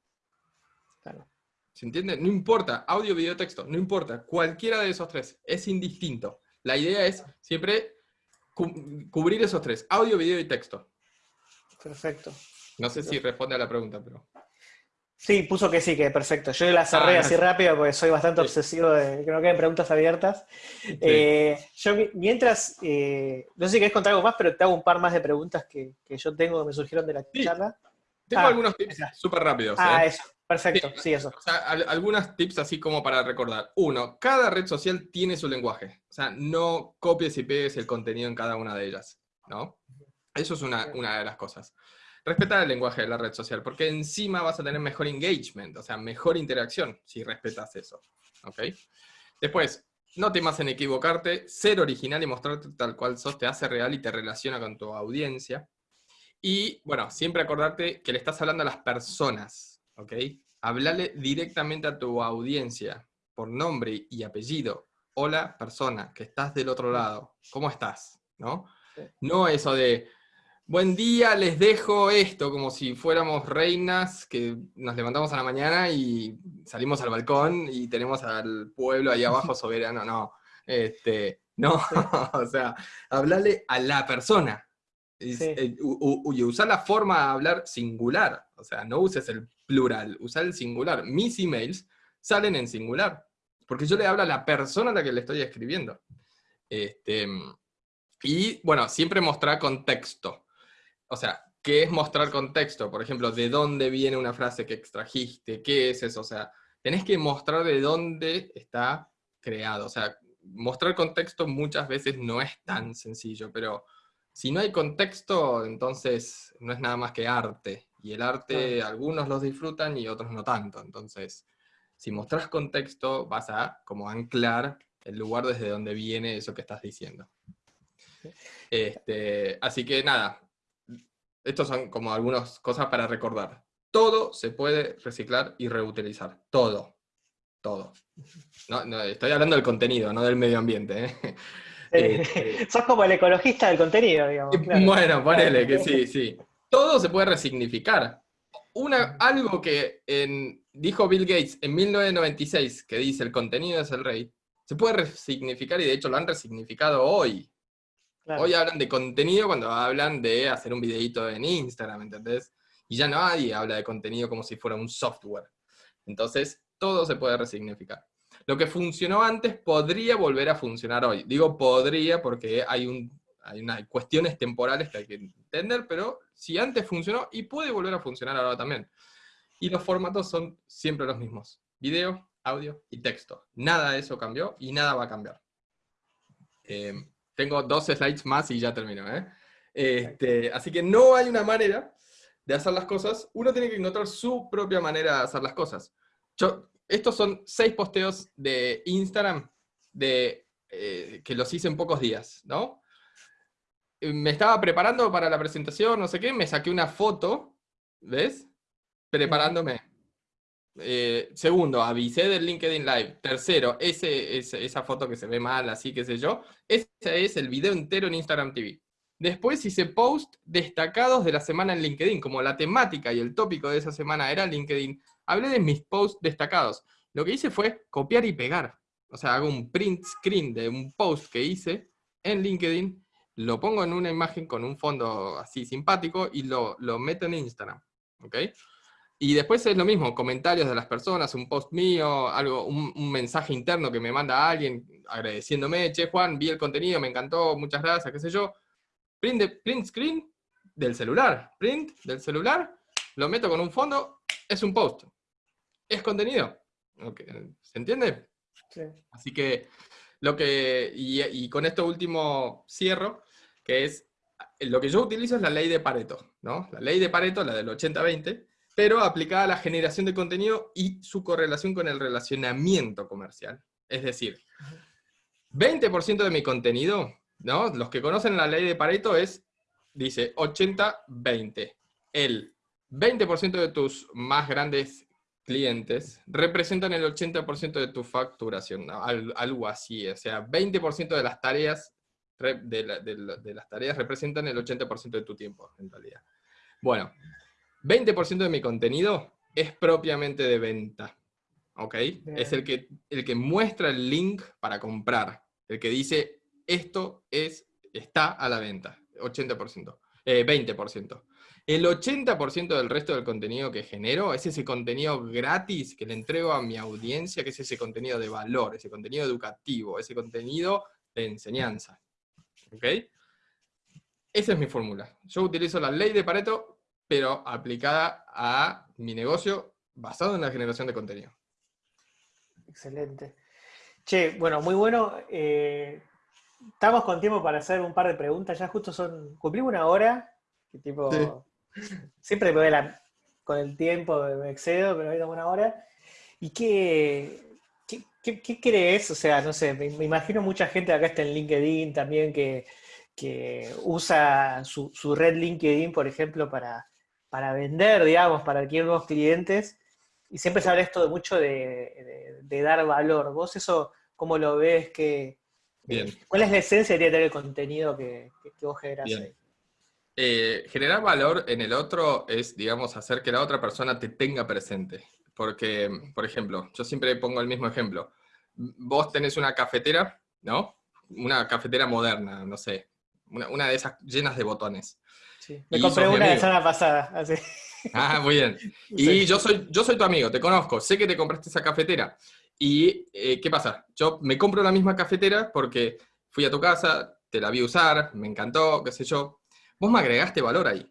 S2: Claro. ¿Se entiende? No importa, audio, video, texto, no importa, cualquiera de esos tres, es indistinto. La idea es siempre cubrir esos tres, audio, video y texto.
S1: Perfecto.
S2: No sé si responde a la pregunta, pero...
S1: Sí, puso que sí, que perfecto. Yo la cerré ah, así rápido porque soy bastante obsesivo de que no queden preguntas abiertas. Eh, yo mientras, eh, no sé si querés contar algo más, pero te hago un par más de preguntas que, yo tengo que me surgieron de la charla.
S2: Tengo ah, algunos tips súper rápidos.
S1: Ah, ¿eh? eso, perfecto, sí, eso.
S2: O sea, algunos tips así como para recordar. Uno, cada red social tiene su lenguaje. O sea, no copies y pegues el contenido en cada una de ellas, ¿no? Eso es una, una de las cosas. Respetar el lenguaje de la red social, porque encima vas a tener mejor engagement, o sea, mejor interacción si respetas eso. ¿Ok? Después, no temas en equivocarte, ser original y mostrarte tal cual sos te hace real y te relaciona con tu audiencia. Y, bueno, siempre acordarte que le estás hablando a las personas, ¿ok? Hablale directamente a tu audiencia, por nombre y apellido. Hola, persona, que estás del otro lado. ¿Cómo estás? ¿No? No eso de, Buen día, les dejo esto, como si fuéramos reinas que nos levantamos a la mañana y salimos al balcón y tenemos al pueblo ahí abajo soberano. No, este, no, o sea, hablarle a la persona. Eh, y usar la forma de hablar singular, o sea, no uses el plural, usa el singular. Mis emails salen en singular, porque yo le hablo a la persona a la que le estoy escribiendo. Este, y bueno, siempre mostrar contexto o sea, ¿qué es mostrar contexto? Por ejemplo, ¿de dónde viene una frase que extrajiste? ¿Qué es eso? O sea, tenés que mostrar de dónde está creado. O sea, mostrar contexto muchas veces no es tan sencillo, pero si no hay contexto, entonces no es nada más que arte. Y el arte, algunos los disfrutan y otros no tanto. Entonces, si mostras contexto, vas a como anclar el lugar desde donde viene eso que estás diciendo. Este, así que nada, estos son como algunas cosas para recordar. Todo se puede reciclar y reutilizar. Todo. Todo. No, estoy hablando del contenido, no del medio ambiente. ¿eh?
S1: Este, Sos como el ecologista del contenido, digamos.
S2: Bueno, ponele que sí, sí. Todo se puede resignificar. Una, algo que dijo Bill Gates en 1996, que dice el contenido es el rey, se puede resignificar y de hecho lo han resignificado hoy. Hoy hablan de contenido cuando hablan de hacer un videito en Instagram, ¿entendés? Y ya nadie habla de contenido como si fuera un software. Entonces, todo se puede resignificar. Lo que funcionó antes podría volver a funcionar hoy. Digo podría porque hay, un, hay unas cuestiones temporales que hay que entender, pero si antes funcionó y puede volver a funcionar ahora también. Y los formatos son siempre los mismos. Video, audio y texto. Nada de eso cambió y nada va a cambiar. Eh, tengo dos slides más y ya termino. ¿eh? Este, así que no hay una manera de hacer las cosas. Uno tiene que encontrar su propia manera de hacer las cosas. Yo, estos son seis posteos de Instagram de, eh, que los hice en pocos días, ¿no? Me estaba preparando para la presentación, no sé qué, me saqué una foto, ¿ves? Preparándome. Eh, segundo, avisé del LinkedIn Live. Tercero, ese, esa foto que se ve mal, así que sé yo. Ese es el video entero en Instagram TV. Después hice post destacados de la semana en LinkedIn, como la temática y el tópico de esa semana era LinkedIn. Hablé de mis posts destacados. Lo que hice fue copiar y pegar. O sea, hago un print screen de un post que hice en LinkedIn, lo pongo en una imagen con un fondo así simpático y lo, lo meto en Instagram. ¿Ok? Y después es lo mismo, comentarios de las personas, un post mío, algo, un, mensaje interno que me manda alguien agradeciéndome, che Juan, vi el contenido, me encantó, muchas gracias, qué sé yo. Print, print screen del celular, print del celular, lo meto con un fondo, es un post. Es contenido. ¿Se entiende? Sí. Así que, lo que, y, y con esto último cierro, que es, lo que yo utilizo es la ley de Pareto, ¿no? La ley de Pareto, la del 80-20, pero aplicada a la generación de contenido y su correlación con el relacionamiento comercial. Es decir, 20% de mi contenido, ¿no? los que conocen la ley de Pareto es, dice 80-20. el 20% de tus más grandes clientes representan el 80% de tu facturación, algo así, o sea, 20% de las tareas de, las tareas representan el 80% de tu tiempo, en realidad. Bueno, 20% de mi contenido es propiamente de venta, ¿ok? Es el que, el que muestra el link para comprar, el que dice, esto es, está a la venta, 80%, 20%. El 80% del resto del contenido que genero es ese contenido gratis que le entrego a mi audiencia, que es ese contenido de valor, ese contenido educativo, ese contenido de enseñanza. ¿Ok? Esa es mi fórmula. Yo utilizo la ley de Pareto, pero aplicada a mi negocio basado en la generación de contenido.
S1: Excelente. Che, bueno, muy bueno. Eh, estamos con tiempo para hacer un par de preguntas. Ya justo son. Cumplimos una hora. Que tipo. Siempre me voy con el tiempo, me excedo, pero hoy una hora. ¿Y qué, qué, crees? O sea, no sé, me, imagino mucha gente acá está en LinkedIn también que, usa su, red LinkedIn, por ejemplo, para, para vender, digamos, para adquirir nuevos clientes. Y siempre se habla esto de mucho de, dar valor. ¿Vos eso cómo lo ves? Que, ¿Cuál es la esencia de tener el contenido que, vos generás ahí?
S2: Eh, generar valor en el otro es, digamos, hacer que la otra persona te tenga presente. Porque, por ejemplo, yo siempre pongo el mismo ejemplo. Vos tenés una cafetera, ¿no? Una cafetera moderna, no sé. Una, de esas llenas de botones.
S1: Sí. Me compré una la semana pasada, así.
S2: Ah, muy bien. Y yo, soy, yo soy tu amigo, te conozco, sé que te compraste esa cafetera. ¿Y eh, qué pasa? Yo me compro la misma cafetera porque fui a tu casa, te la vi usar, me encantó, qué sé yo, vos me agregaste valor ahí.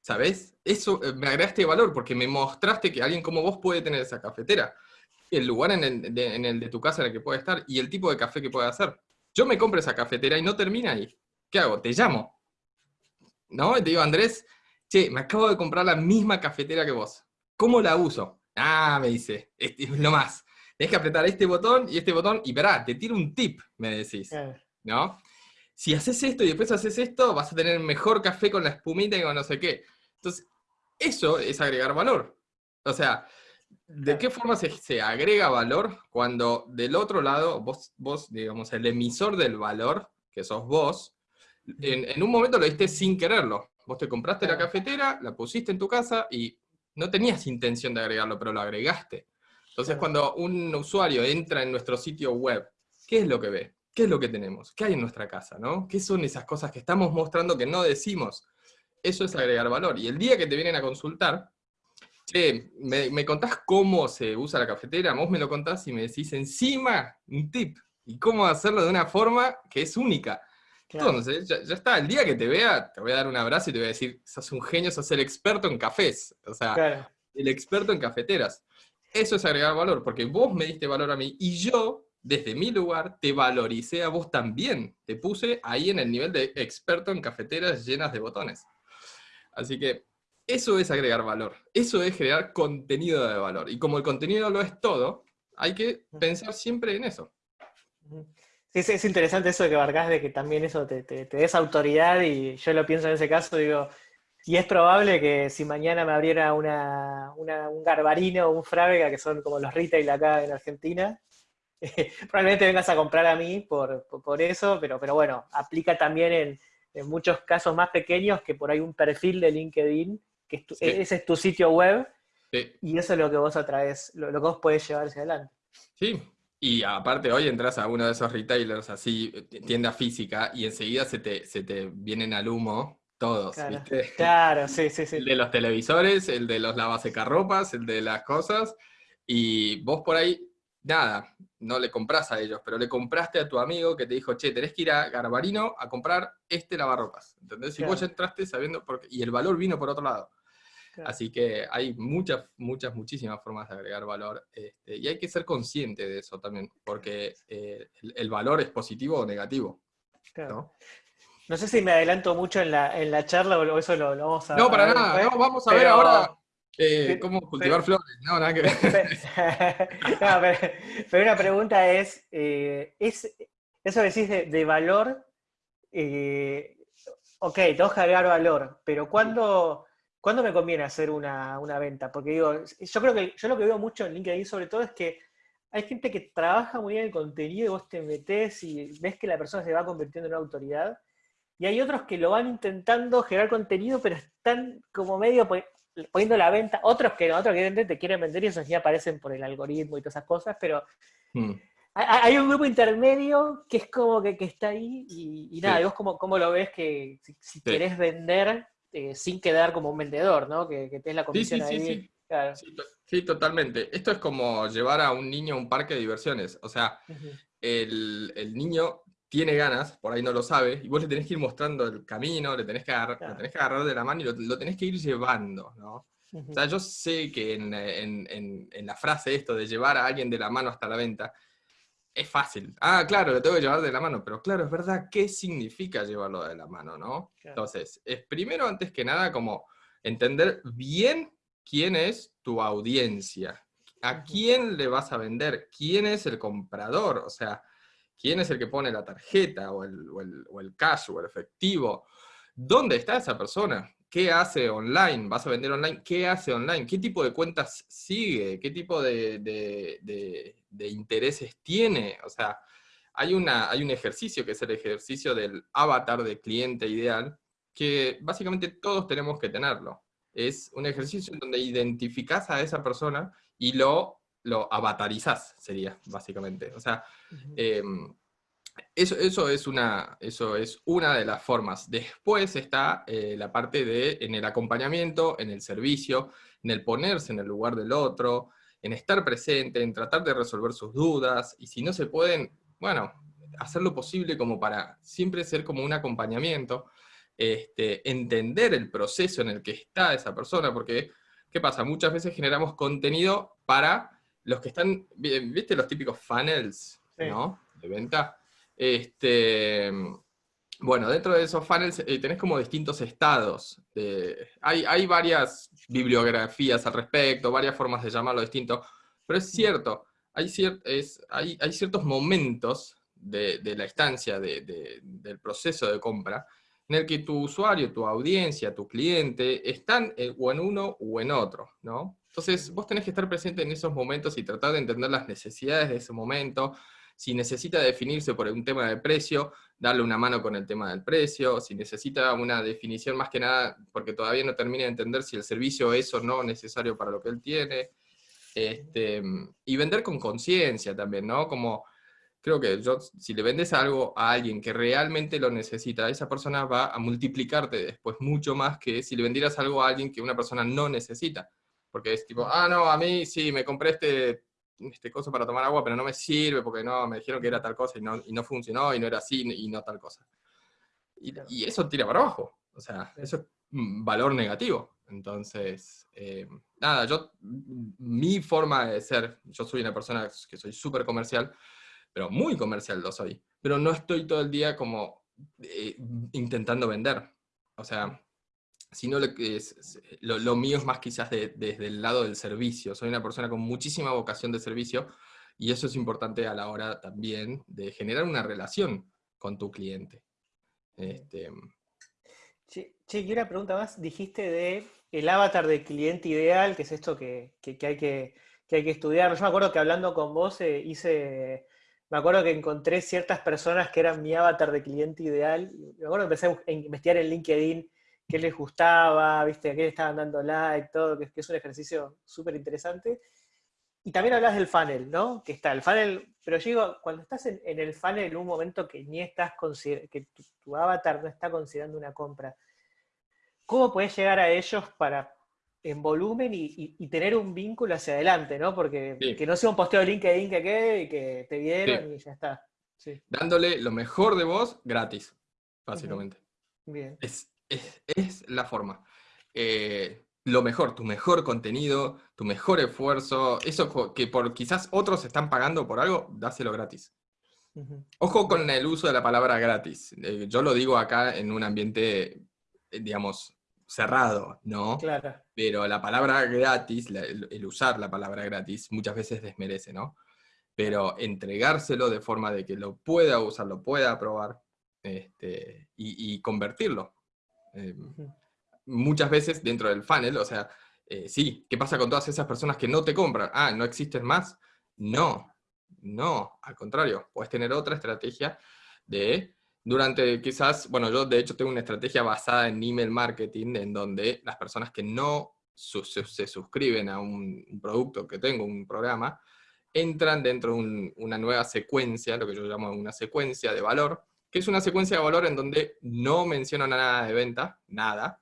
S2: ¿Sabes? Eso, eh, me agregaste valor porque me mostraste que alguien como vos puede tener esa cafetera. El lugar en el, de, tu casa en el que puede estar y el tipo de café que puede hacer. Yo me compro esa cafetera y no termina ahí. ¿Qué hago? Te llamo. ¿No? Y te digo, Andrés, che, me acabo de comprar la misma cafetera que vos. ¿Cómo la uso? Ah, me dice, es, lo más. Tienes que apretar este botón y este botón y verá, te tiro un tip, me decís. ¿No? si haces esto y después haces esto, vas a tener mejor café con la espumita y con no sé qué. Entonces, eso es agregar valor. O sea, ¿de qué forma se, agrega valor cuando del otro lado, vos, vos, digamos, el emisor del valor, que sos vos, en, un momento lo diste sin quererlo. Vos te compraste la cafetera, la pusiste en tu casa y no tenías intención de agregarlo, pero lo agregaste. Entonces, cuando un usuario entra en nuestro sitio web, ¿qué es lo que ve? ¿Qué es lo que tenemos? ¿Qué hay en nuestra casa? ¿no? ¿Qué son esas cosas que estamos mostrando que no decimos? Eso es agregar valor. Y el día que te vienen a consultar, che, ¿me, contás cómo se usa la cafetera? Vos me lo contás y me decís encima un tip. Y cómo hacerlo de una forma que es única. Entonces, ya, está, el día que te vea, te voy a dar un abrazo y te voy a decir, sos un genio, sos el experto en cafés. O sea, el experto en cafeteras. Eso es agregar valor, porque vos me diste valor a mí y yo desde mi lugar, te valoricé a vos también. Te puse ahí en el nivel de experto en cafeteras llenas de botones. Así que eso es agregar valor. Eso es crear contenido de valor. Y como el contenido lo es todo, hay que pensar siempre en eso.
S1: Sí, es interesante eso de que barcás de que también eso te, des autoridad y yo lo pienso en ese caso, digo, y es probable que si mañana me abriera una, un garbarino o un frávega, que son como los retail acá en Argentina, probablemente vengas a comprar a mí por, eso, pero, pero bueno, aplica también en, muchos casos más pequeños que por ahí un perfil de LinkedIn, que ese es tu sitio web, y eso es lo que vos atraes, lo, que vos podés llevar hacia adelante.
S2: Sí, y aparte hoy entras a uno de esos retailers así, tienda física, y enseguida se te, se te vienen al humo todos,
S1: claro, ¿viste? Claro, sí, sí, sí.
S2: El de los televisores, el de los lavasecarropas, el de las cosas, y vos por ahí nada, no le compras a ellos, pero le compraste a tu amigo que te dijo, che, tenés que ir a Garbarino a comprar este lavarropas. ¿Entendés? Y vos ya entraste sabiendo, por y el valor vino por otro lado. Así que hay muchas, muchas, muchísimas formas de agregar valor. Este, y hay que ser consciente de eso también, porque eh, el, valor es positivo o negativo. ¿no?
S1: ¿no? sé si me adelanto mucho en la, en la charla o eso lo, vamos a
S2: No, para nada. vamos a ver ahora eh, ¿Cómo cultivar flores? No, nada que ver.
S1: pero, una pregunta es, eh, es eso decís de, valor, eh, ok, tengo que agregar valor, pero ¿cuándo, ¿cuándo me conviene hacer una, venta? Porque digo, yo creo que yo lo que veo mucho en LinkedIn sobre todo es que hay gente que trabaja muy bien el contenido y vos te metés y ves que la persona se va convirtiendo en una autoridad. Y hay otros que lo van intentando generar contenido, pero están como medio poniendo la venta. Otros que no, otros que te quieren vender y esos ya aparecen por el algoritmo y todas esas cosas, pero hmm. hay, un grupo intermedio que es como que, está ahí y, nada, y vos cómo, lo ves que si, querés vender eh, sin quedar como un vendedor, ¿no? Que, que la comisión ahí.
S2: Sí, totalmente. Esto es como llevar a un niño a un parque de diversiones. O sea, el, niño tiene ganas, por ahí no lo sabe, y vos le tenés que ir mostrando el camino, le tenés que agarrar, tenés que agarrar de la mano y lo, tenés que ir llevando, ¿no? O sea, yo sé que en, la frase esto de llevar a alguien de la mano hasta la venta, es fácil. Ah, claro, lo tengo que llevar de la mano, pero claro, es verdad, ¿qué significa llevarlo de la mano, no? Entonces, es primero, antes que nada, como entender bien quién es tu audiencia, a quién le vas a vender, quién es el comprador, o sea, quién es el que pone la tarjeta o el, o el, cash o el efectivo, dónde está esa persona, qué hace online, vas a vender online, qué hace online, qué tipo de cuentas sigue, qué tipo de, de, intereses tiene, o sea, hay, una, hay un ejercicio que es el ejercicio del avatar de cliente ideal, que básicamente todos tenemos que tenerlo. Es un ejercicio en donde identificás a esa persona y lo, lo avatarizás, sería, básicamente. O sea, eso, eso, es una, eso es una de las formas. Después está eh, la parte de, en el acompañamiento, en el servicio, en el ponerse en el lugar del otro, en estar presente, en tratar de resolver sus dudas, y si no se pueden, bueno, hacer lo posible como para siempre ser como un acompañamiento, este, entender el proceso en el que está esa persona, porque, ¿qué pasa? Muchas veces generamos contenido para los que están, ¿viste los típicos funnels, ¿no? De venta. Este, bueno, dentro de esos funnels eh, tenés como distintos estados. hay, varias bibliografías al respecto, varias formas de llamarlo distinto, pero es cierto, hay, ciertos momentos de, la estancia del proceso de compra en el que tu usuario, tu audiencia, tu cliente, están o en uno o en otro, ¿no? Entonces, vos tenés que estar presente en esos momentos y tratar de entender las necesidades de ese momento. Si necesita definirse por un tema de precio, darle una mano con el tema del precio. Si necesita una definición más que nada, porque todavía no termina de entender si el servicio es o no necesario para lo que él tiene. Este, y vender con conciencia también, ¿no? Como creo que yo, si le vendes algo a alguien que realmente lo necesita, esa persona va a multiplicarte después mucho más que si le vendieras algo a alguien que una persona no necesita. Porque es tipo, ah, no, a mí sí, me compré este, este cosa para tomar agua, pero no me sirve porque no, me dijeron que era tal cosa y no, y no funcionó y no era así y no tal cosa. Y, eso tira para abajo. O sea, eso es valor negativo. Entonces, eh, nada, yo, mi forma de ser, yo soy una persona que soy súper comercial, pero muy comercial lo soy. Pero no estoy todo el día como eh, intentando vender. O sea, sino lo, que es, lo, mío es más quizás desde el lado del servicio. Soy una persona con muchísima vocación de servicio y eso es importante a la hora también de generar una relación con tu cliente. Este,
S1: che, y una pregunta más. Dijiste de el avatar del cliente ideal, que es esto que, hay, que, hay que estudiar. Yo me acuerdo que hablando con vos eh, hice me acuerdo que encontré ciertas personas que eran mi avatar de cliente ideal. Me acuerdo que empecé a investigar en LinkedIn qué les gustaba, ¿viste? a qué le estaban dando like, todo, que, es un ejercicio súper interesante. Y también hablas del funnel, ¿no? Que está el funnel, pero yo digo, cuando estás en, el funnel en un momento que ni estás que tu, avatar no está considerando una compra, ¿cómo puedes llegar a ellos para en volumen y, tener un vínculo hacia adelante, ¿no? Porque que no sea un posteo de LinkedIn que quede y que te vieron y ya está.
S2: Dándole lo mejor de vos gratis, básicamente. Bien. Es, la forma. Eh, lo mejor, tu mejor contenido, tu mejor esfuerzo, eso que por quizás otros están pagando por algo, dáselo gratis. Ojo con el uso de la palabra gratis. Eh, yo lo digo acá en un ambiente, eh, digamos, cerrado, ¿no? Claro. Pero la palabra gratis, el, usar la palabra gratis, muchas veces desmerece, ¿no? Pero entregárselo de forma de que lo pueda usar, lo pueda probar este, y, convertirlo. Em, muchas veces dentro del funnel, o sea, eh, sí, ¿qué pasa con todas esas personas que no te compran? Ah, ¿no existen más? No, no, al contrario, puedes tener otra estrategia de, durante quizás, bueno, yo de hecho tengo una estrategia basada en email marketing, en donde las personas que no se, suscriben a un, producto que tengo, un programa, entran dentro de una nueva secuencia, lo que yo llamo una secuencia de valor, que es una secuencia de valor en donde no menciono nada de venta, nada,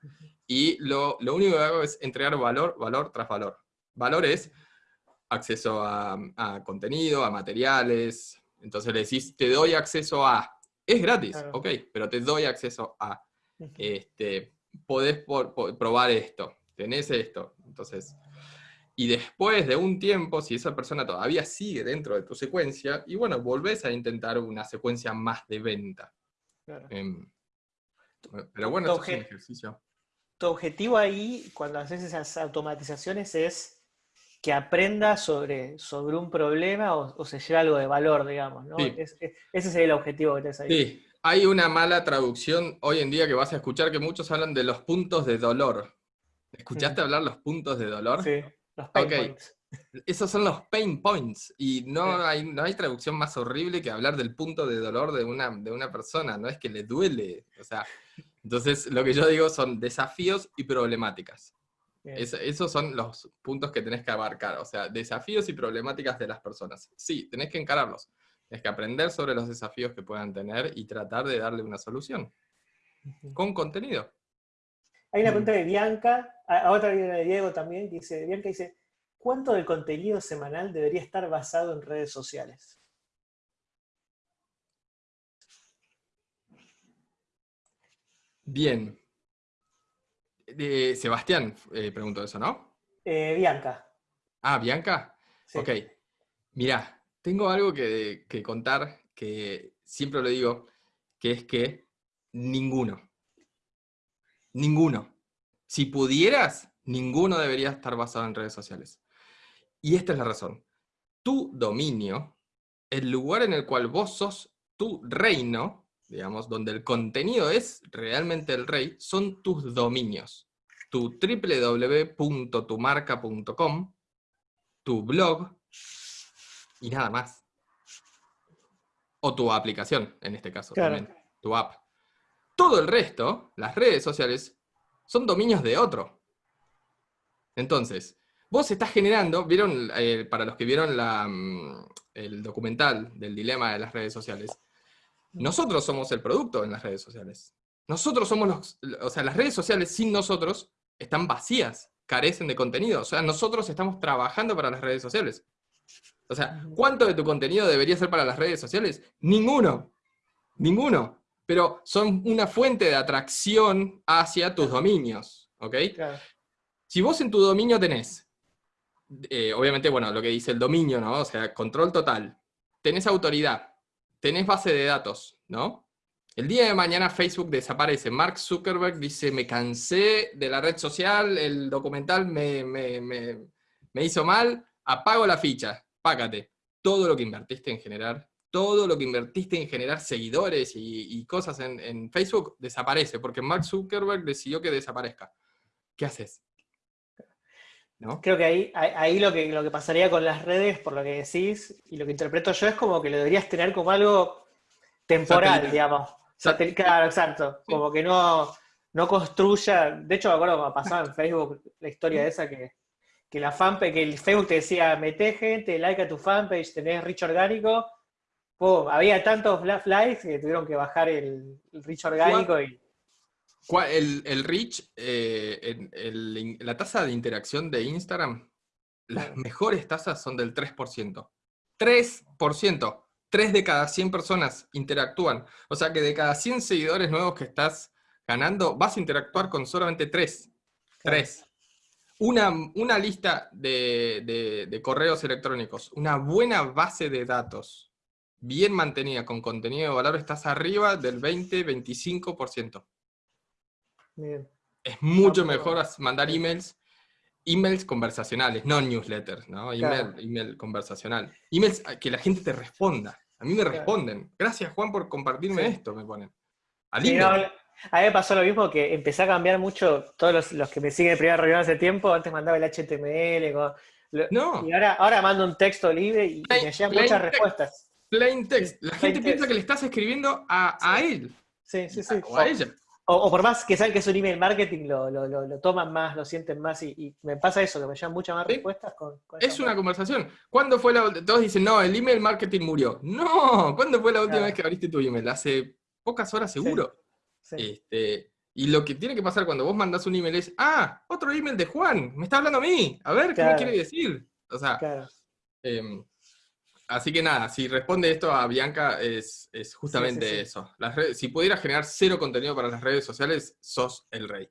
S2: y lo, único que hago es entregar valor, valor tras valor. Valor es acceso a, contenido, a materiales, entonces le decís, te doy acceso a, es gratis, ok, pero te doy acceso a, este, podés probar esto, tenés esto, entonces... Y después de un tiempo, si esa persona todavía sigue dentro de tu secuencia, y bueno, volvés a intentar una secuencia más de venta. Em, pero bueno, esto es un ejercicio
S1: tu objetivo ahí, cuando haces esas automatizaciones, es que aprenda sobre, sobre un problema o, se lleve algo de valor, digamos, ¿no? ese sería el objetivo que tenés ahí.
S2: Sí, hay una mala traducción hoy en día que vas a escuchar que muchos hablan de los puntos de dolor. ¿Escuchaste mm. hablar los puntos de dolor?
S1: Sí, los pain points.
S2: Esos son los pain points y no, hay, no hay traducción más horrible que hablar del punto de dolor de una, de una persona, no es que le duele, o sea, entonces, lo que yo digo son desafíos y problemáticas. esos son los puntos que tenés que abarcar, o sea, desafíos y problemáticas de las personas. Sí, tenés que encararlos. Tenés que aprender sobre los desafíos que puedan tener y tratar de darle una solución. Con contenido.
S1: Hay una pregunta de Bianca, a otra de Diego también, dice, Bianca dice, ¿cuánto del contenido semanal debería estar basado en redes sociales?
S2: Bien. Sebastián eh, preguntó eso, ¿no?
S1: Eh, Bianca.
S2: Ah, Bianca. Ok. Mira, tengo algo que, contar que siempre lo digo, que es que ninguno. Ninguno. Si pudieras, ninguno debería estar basado en redes sociales. Y esta es la razón. Tu dominio, el lugar en el cual vos sos tu reino, digamos, donde el contenido es realmente el rey, son tus dominios. Tu www.tumarca.com, tu blog y nada más. O tu aplicación, en este caso también, tu app. Todo el resto, las redes sociales, son dominios de otro. Entonces, vos estás generando, vieron, eh, para los que vieron mm, el documental del dilema de las redes sociales, nosotros somos el producto en las redes sociales. Nosotros somos los... O sea, las redes sociales sin nosotros están vacías, carecen de contenido. O sea, nosotros estamos trabajando para las redes sociales. O sea, ¿cuánto de tu contenido debería ser para las redes sociales? Ninguno. Ninguno. Pero son una fuente de atracción hacia tus dominios. ¿Ok? Si vos en tu dominio tenés, eh, obviamente, bueno, lo que dice el dominio, ¿no? O sea, control total. Tenés autoridad, tenés base de datos, ¿no? El día de mañana Facebook desaparece. Mark Zuckerberg dice, me cansé de la red social, el documental me, hizo mal, apago la ficha, págate. Todo lo que invertiste en generar, todo lo que invertiste en generar seguidores y, cosas en, en, Facebook desaparece, porque Mark Zuckerberg decidió que desaparezca. ¿Qué haces?
S1: Creo que ahí, ahí lo, que, lo que pasaría con las redes, por lo que decís, y lo que interpreto yo, es como que lo deberías tener como algo temporal, digamos. claro, exacto. Como que no, no construya. De hecho, me acuerdo cuando pasaba en Facebook la historia de esa que, que la fanpage, que el Facebook te decía, mete gente, like a tu fanpage, tenés rich orgánico. Había tantos likes que tuvieron que bajar el, el rich orgánico y
S2: el, el reach, eh, la tasa de interacción de Instagram, las mejores tasas son del 3%. 3%. 3 de cada 100 personas interactúan. O sea que de cada 100 seguidores nuevos que estás ganando, vas a interactuar con solamente 3. 3. Una, una lista de, de correos electrónicos, una buena base de datos, bien mantenida, con contenido de valor, estás arriba del 20-25%. Es mucho mejor mandar emails, emails conversacionales, no newsletters, ¿no? Email, email conversacional. Emails que la gente te responda. A mí me responden. Gracias, Juan, por compartirme esto, me ponen.
S1: Al A mí me pasó lo mismo que empecé a cambiar mucho, todos los, que me siguen en primera reunión hace tiempo, antes mandaba el HTML, no. y ahora, ahora mando un texto libre y, me llegan muchas respuestas.
S2: Plain text. La gente piensa que le estás escribiendo a, él.
S1: Sí, sí, sí. O a ella. O, por más que saben que es un email marketing, lo, lo, toman más, lo sienten más y, me pasa eso, que me llegan muchas más respuestas con,
S2: Es una conversación. ¿Cuándo fue la Todos dicen, no, el email marketing murió. No, ¿cuándo fue la última vez que abriste tu email? Hace pocas horas seguro. Este, y lo que tiene que pasar cuando vos mandás un email es, ah, otro email de Juan, me está hablando a mí, a ver, ¿qué me quiere decir? O sea, em, Así que nada, si responde esto a Bianca, es, justamente eso. Las si pudieras generar cero contenido para las redes sociales, sos el rey.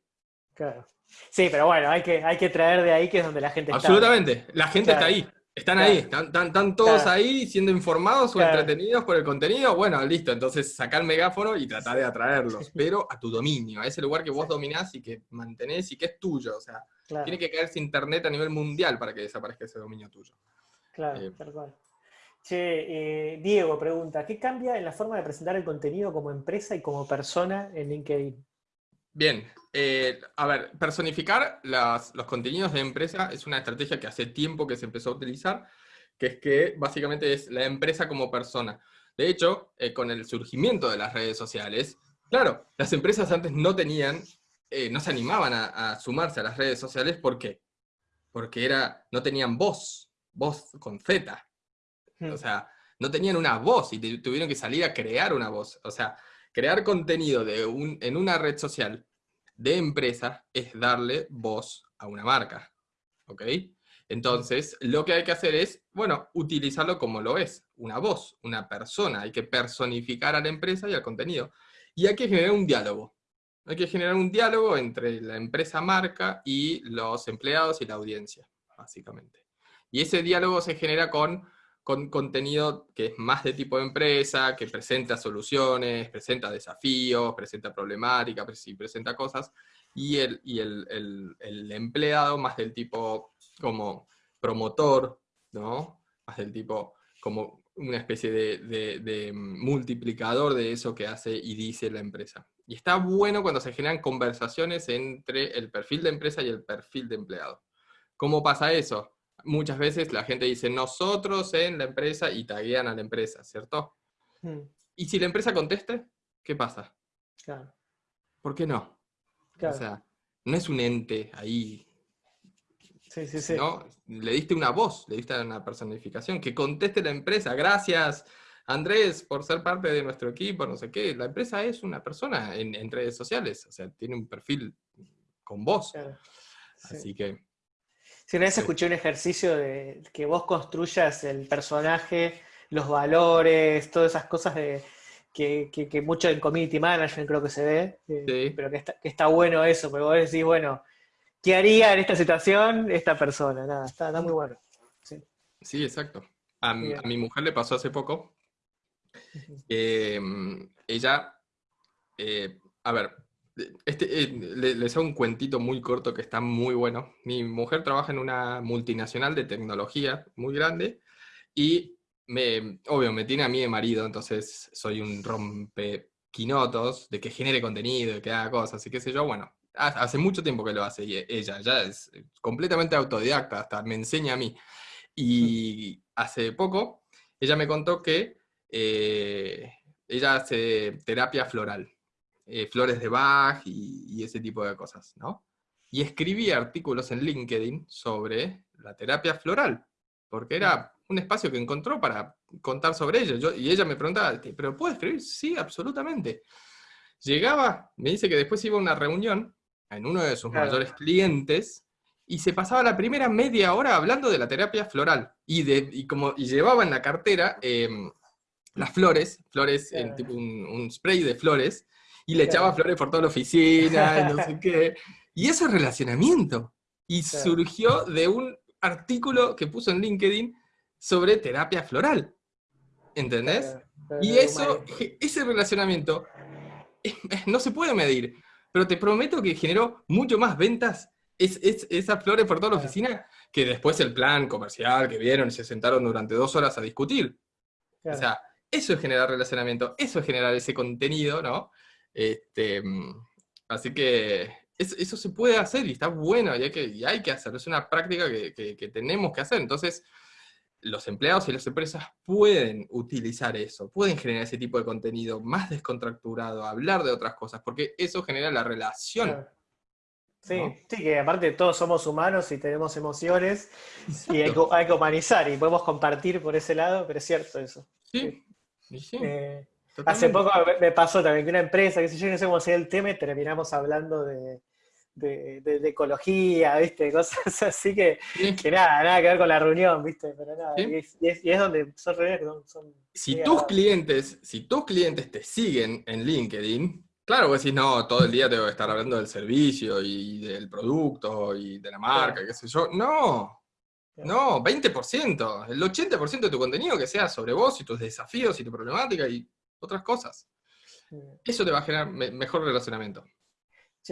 S1: Claro. Sí, pero bueno, hay que, hay que traer de ahí que es donde la gente
S2: está. Absolutamente, la gente está ahí. Están ahí, están, todos ahí siendo informados o entretenidos por el contenido. Bueno, listo, entonces sacar el megáfono y tratar de atraerlos, pero a tu dominio, a ese lugar que vos dominás y que mantenés y que es tuyo. O sea, tiene que caerse internet a nivel mundial para que desaparezca ese dominio tuyo.
S1: Claro, eh, tal cual. Che, eh, Diego pregunta, ¿qué cambia en la forma de presentar el contenido como empresa y como persona en LinkedIn?
S2: Bien, eh, a ver, personificar los contenidos de empresa es una estrategia que hace tiempo que se empezó a utilizar, que es que básicamente es la empresa como persona. De hecho, eh, con el surgimiento de las redes sociales, claro, las empresas antes no tenían, no se animaban a, sumarse a las redes sociales, ¿por qué? Porque era, no tenían voz, voz con Z, o hmm. sea, no tenían una voz y tuvieron que salir a crear una voz. O sea, crear contenido de un, en una red social de empresa es darle voz a una marca. ¿Ok? Entonces, lo que hay que hacer es, bueno, utilizarlo como lo es, una voz, una persona. Hay que personificar a la empresa y al contenido. Y hay que generar un diálogo. Hay que generar un diálogo entre la empresa marca y los empleados y la audiencia, básicamente. Y ese diálogo se genera con con contenido que es más de tipo de empresa, que presenta soluciones, presenta desafíos, presenta problemáticas, presenta cosas, y, el, y el, empleado más del tipo como promotor, ¿no? Más del tipo como una especie de, de, multiplicador de eso que hace y dice la empresa. Y está bueno cuando se generan conversaciones entre el perfil de empresa y el perfil de empleado. ¿Cómo pasa eso? Muchas veces la gente dice nosotros en la empresa y taguean a la empresa, ¿cierto? Hmm. Y si la empresa conteste, ¿qué pasa? Claro. ¿Por qué no? O sea, no es un ente ahí. Sí, sí, sí. ¿no? Le diste una voz, le diste una personificación, que conteste la empresa. Gracias, Andrés, por ser parte de nuestro equipo, no sé qué. La empresa es una persona en, redes sociales, o sea, tiene un perfil con voz. Así que
S1: si una vez escuché un ejercicio de que vos construyas el personaje, los valores, todas esas cosas de, que, mucho en community management creo que se ve, eh, pero que está, bueno eso, porque vos decís, bueno, ¿qué haría en esta situación esta persona? Nada, está, muy bueno.
S2: Sí, exacto. A, mi mujer le pasó hace poco. Eh, ella, eh, a ver, este, eh, les hago un cuentito muy corto que está muy bueno. Mi mujer trabaja en una multinacional de tecnología muy grande y, me, obvio, me tiene a mí de marido, entonces soy un rompequinotos de que genere contenido, de que haga cosas y qué sé yo. Bueno, hace mucho tiempo que lo hace y ella ya es completamente autodidacta, hasta me enseña a mí. Y hace poco ella me contó que eh, ella hace terapia floral. Eh, flores de Bach y, ese tipo de cosas, ¿no? Y escribí artículos en LinkedIn sobre la terapia floral, porque era un espacio que encontró para contar sobre ello. y ella me preguntaba, ¿pero puedo escribir? Sí, absolutamente. Llegaba, me dice que después iba a una reunión en uno de sus mayores clientes y se pasaba la primera media hora hablando de la terapia floral. Y, de, como, y llevaba en la cartera em, las flores, flores en tipo un, spray de flores, y le echaba flores por toda la oficina, y no sé qué. Y eso es relacionamiento. Y surgió de un artículo que puso en LinkedIn sobre terapia floral. ¿Entendés? Y eso, ese relacionamiento no se puede medir, pero te prometo que generó mucho más ventas es, esas flores por toda la oficina que después el plan comercial que vieron y se sentaron durante dos horas a discutir. O sea, eso es generar relacionamiento, eso es generar ese contenido, ¿no? Este, mm, así que eso se puede hacer y está bueno y hay que, y hay que hacerlo. Es una práctica que, que, tenemos que hacer. Entonces, los empleados y las empresas pueden utilizar eso, pueden generar ese tipo de contenido más descontracturado, hablar de otras cosas, porque eso genera la relación.
S1: Sí, sí, que aparte todos somos humanos y tenemos emociones y hay que, humanizar y podemos compartir por ese lado, pero es cierto eso. Sí, sí. Eh, hace poco me pasó también que una empresa, que si yo no sé cómo sea el tema, terminamos hablando de, de, ecología, ¿viste? Cosas así que, que, nada, nada que ver con la reunión, ¿viste? Pero nada, y, es, donde son reuniones que son...
S2: si tus clientes, si tus clientes te siguen en LinkedIn, claro, vos decís, no, todo el día tengo que estar hablando del servicio y del producto y de la marca, qué sé yo. No, no, 20%, el 80% de tu contenido que sea sobre vos y tus desafíos y tu problemática y otras cosas. Eso te va a generar mejor relacionamiento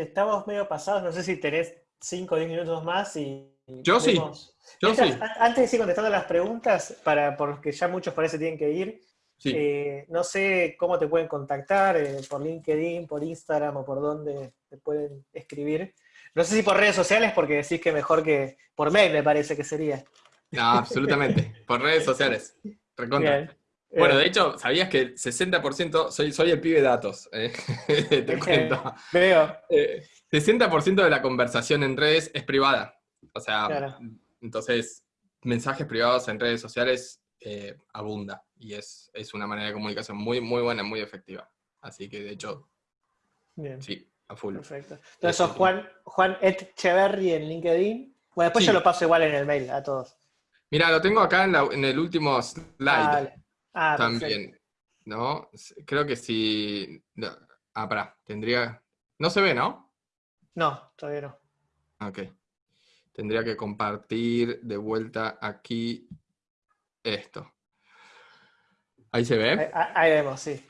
S1: estamos medio pasados, no sé si tenés 5 o 10 minutos más y...
S2: Yo sí, yo sí.
S1: Antes de seguir contestando las preguntas, para, porque ya muchos parece tienen que ir, eh, no sé cómo te pueden contactar, eh, por LinkedIn, por Instagram o por dónde te pueden escribir. No sé si por redes sociales, porque decís que mejor que por mail me parece que sería.
S2: No, absolutamente. por redes sociales. Recontra. Bueno, de hecho, ¿sabías que el 60%, soy, soy el pibe de datos, eh? te cuento.
S1: Veo.
S2: 60% eh, de la conversación en redes es privada. O sea, entonces, mensajes privados en redes sociales eh, abunda. Y es, es, una manera de comunicación muy, muy buena, muy efectiva. Así que, de hecho, Bien. sí, a full.
S1: Perfecto. Entonces, sos Juan, Juan Etcheverry en LinkedIn. Bueno, después yo lo paso igual en el mail a todos.
S2: Mira, lo tengo acá en, el último slide. Ah, También, ¿no? Creo que sí. Ah, pará, tendría. No se ve, ¿no?
S1: No, todavía no.
S2: Ok. Tendría que compartir de vuelta aquí esto. ¿Ahí se ve?
S1: Ahí, vemos, sí.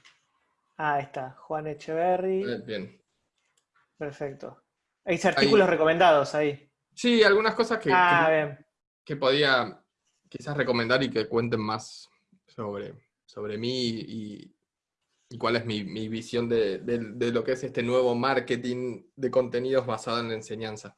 S1: ahí está, Juan Echeverry.
S2: Eh, bien.
S1: Perfecto. Hay artículos recomendados ahí.
S2: Sí, algunas cosas que, ah, que podía quizás recomendar y que cuenten más sobre, sobre mí y, cuál es mi, visión de, lo que es este nuevo marketing de contenidos basado en la enseñanza.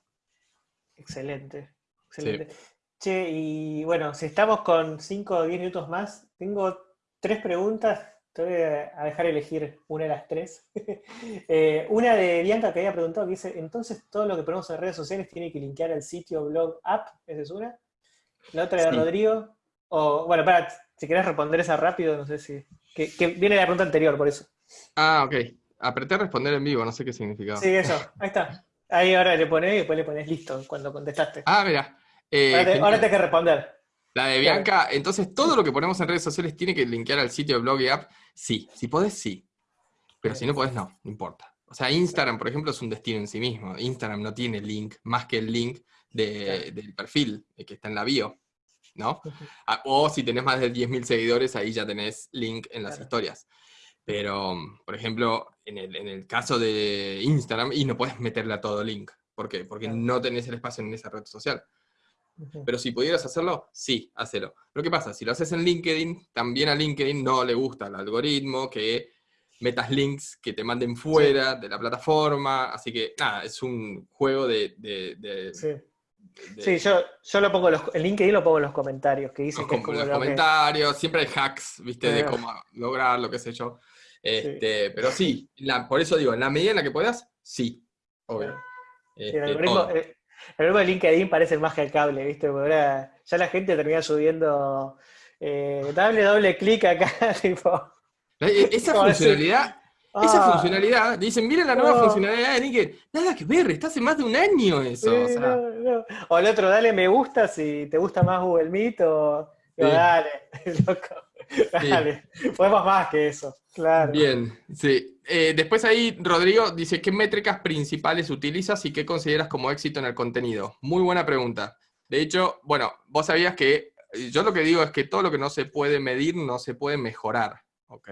S1: Excelente, excelente. Che, y bueno, si estamos con 5 o 10 minutos más, tengo tres preguntas, te voy a dejar elegir una de las tres. Eh, una de Bianca que había preguntado, que dice, entonces todo lo que ponemos en redes sociales tiene que linkear al sitio, blog, app, esa es una. La otra de Rodrigo, o bueno, para, si querés responder esa rápido, no sé si. Que, viene de la pregunta anterior, por eso.
S2: Ah, ok. Apreté responder en vivo, no sé qué significaba.
S1: Sí, eso. Ahí está. Ahí ahora le pones y después le pones listo cuando contestaste.
S2: Ah, mira.
S1: Eh, ahora, te, que responder.
S2: La de Bianca, entonces todo lo que ponemos en redes sociales tiene que linkear al sitio de blog y app. Sí, si podés, sí. Pero si no podés, no, no importa. O sea, Instagram, por ejemplo, es un destino en sí mismo. Instagram no tiene link más que el link del perfil que está en la bio. ¿No? Ah, o si tenés más de 10.000 seguidores, ahí ya tenés link en las historias. Pero, por ejemplo, en el, caso de Instagram, y no puedes meterle a todo link. ¿Por qué? Porque no tenés el espacio en esa red social. Pero si pudieras hacerlo, sí, hacelo. Lo que pasa, si lo haces en LinkedIn, también a LinkedIn no le gusta el algoritmo que metas links que te manden fuera de la plataforma. Así que, nada, es un juego de,
S1: Sí, yo, yo lo pongo, los, en LinkedIn lo pongo en los comentarios, que dicen
S2: que los comentarios, siempre hay hacks, viste, de cómo lograr lo que sé yo. Este, Pero sí, por eso digo, en la medida en la que puedas, sí, obvio.
S1: Este, el, algoritmo, de LinkedIn parece más que el cable, viste, porque ahora ya la gente termina subiendo, eh, dale doble clic acá, tipo...
S2: E, esa funcionalidad esa ah. funcionalidad, dicen, miren la nueva funcionalidad de LinkedIn. Nada que ver, está hace más de un año eso.
S1: o, el otro, dale me gusta si te gusta más Google Meet o dale, loco. Dale, podemos más que eso, claro.
S2: Bien, sí. Eh, después ahí Rodrigo dice, ¿qué métricas principales utilizas y qué consideras como éxito en el contenido? Muy buena pregunta. De hecho, bueno, vos sabías que yo lo que digo es que todo lo que no se puede medir no se puede mejorar, ¿ok?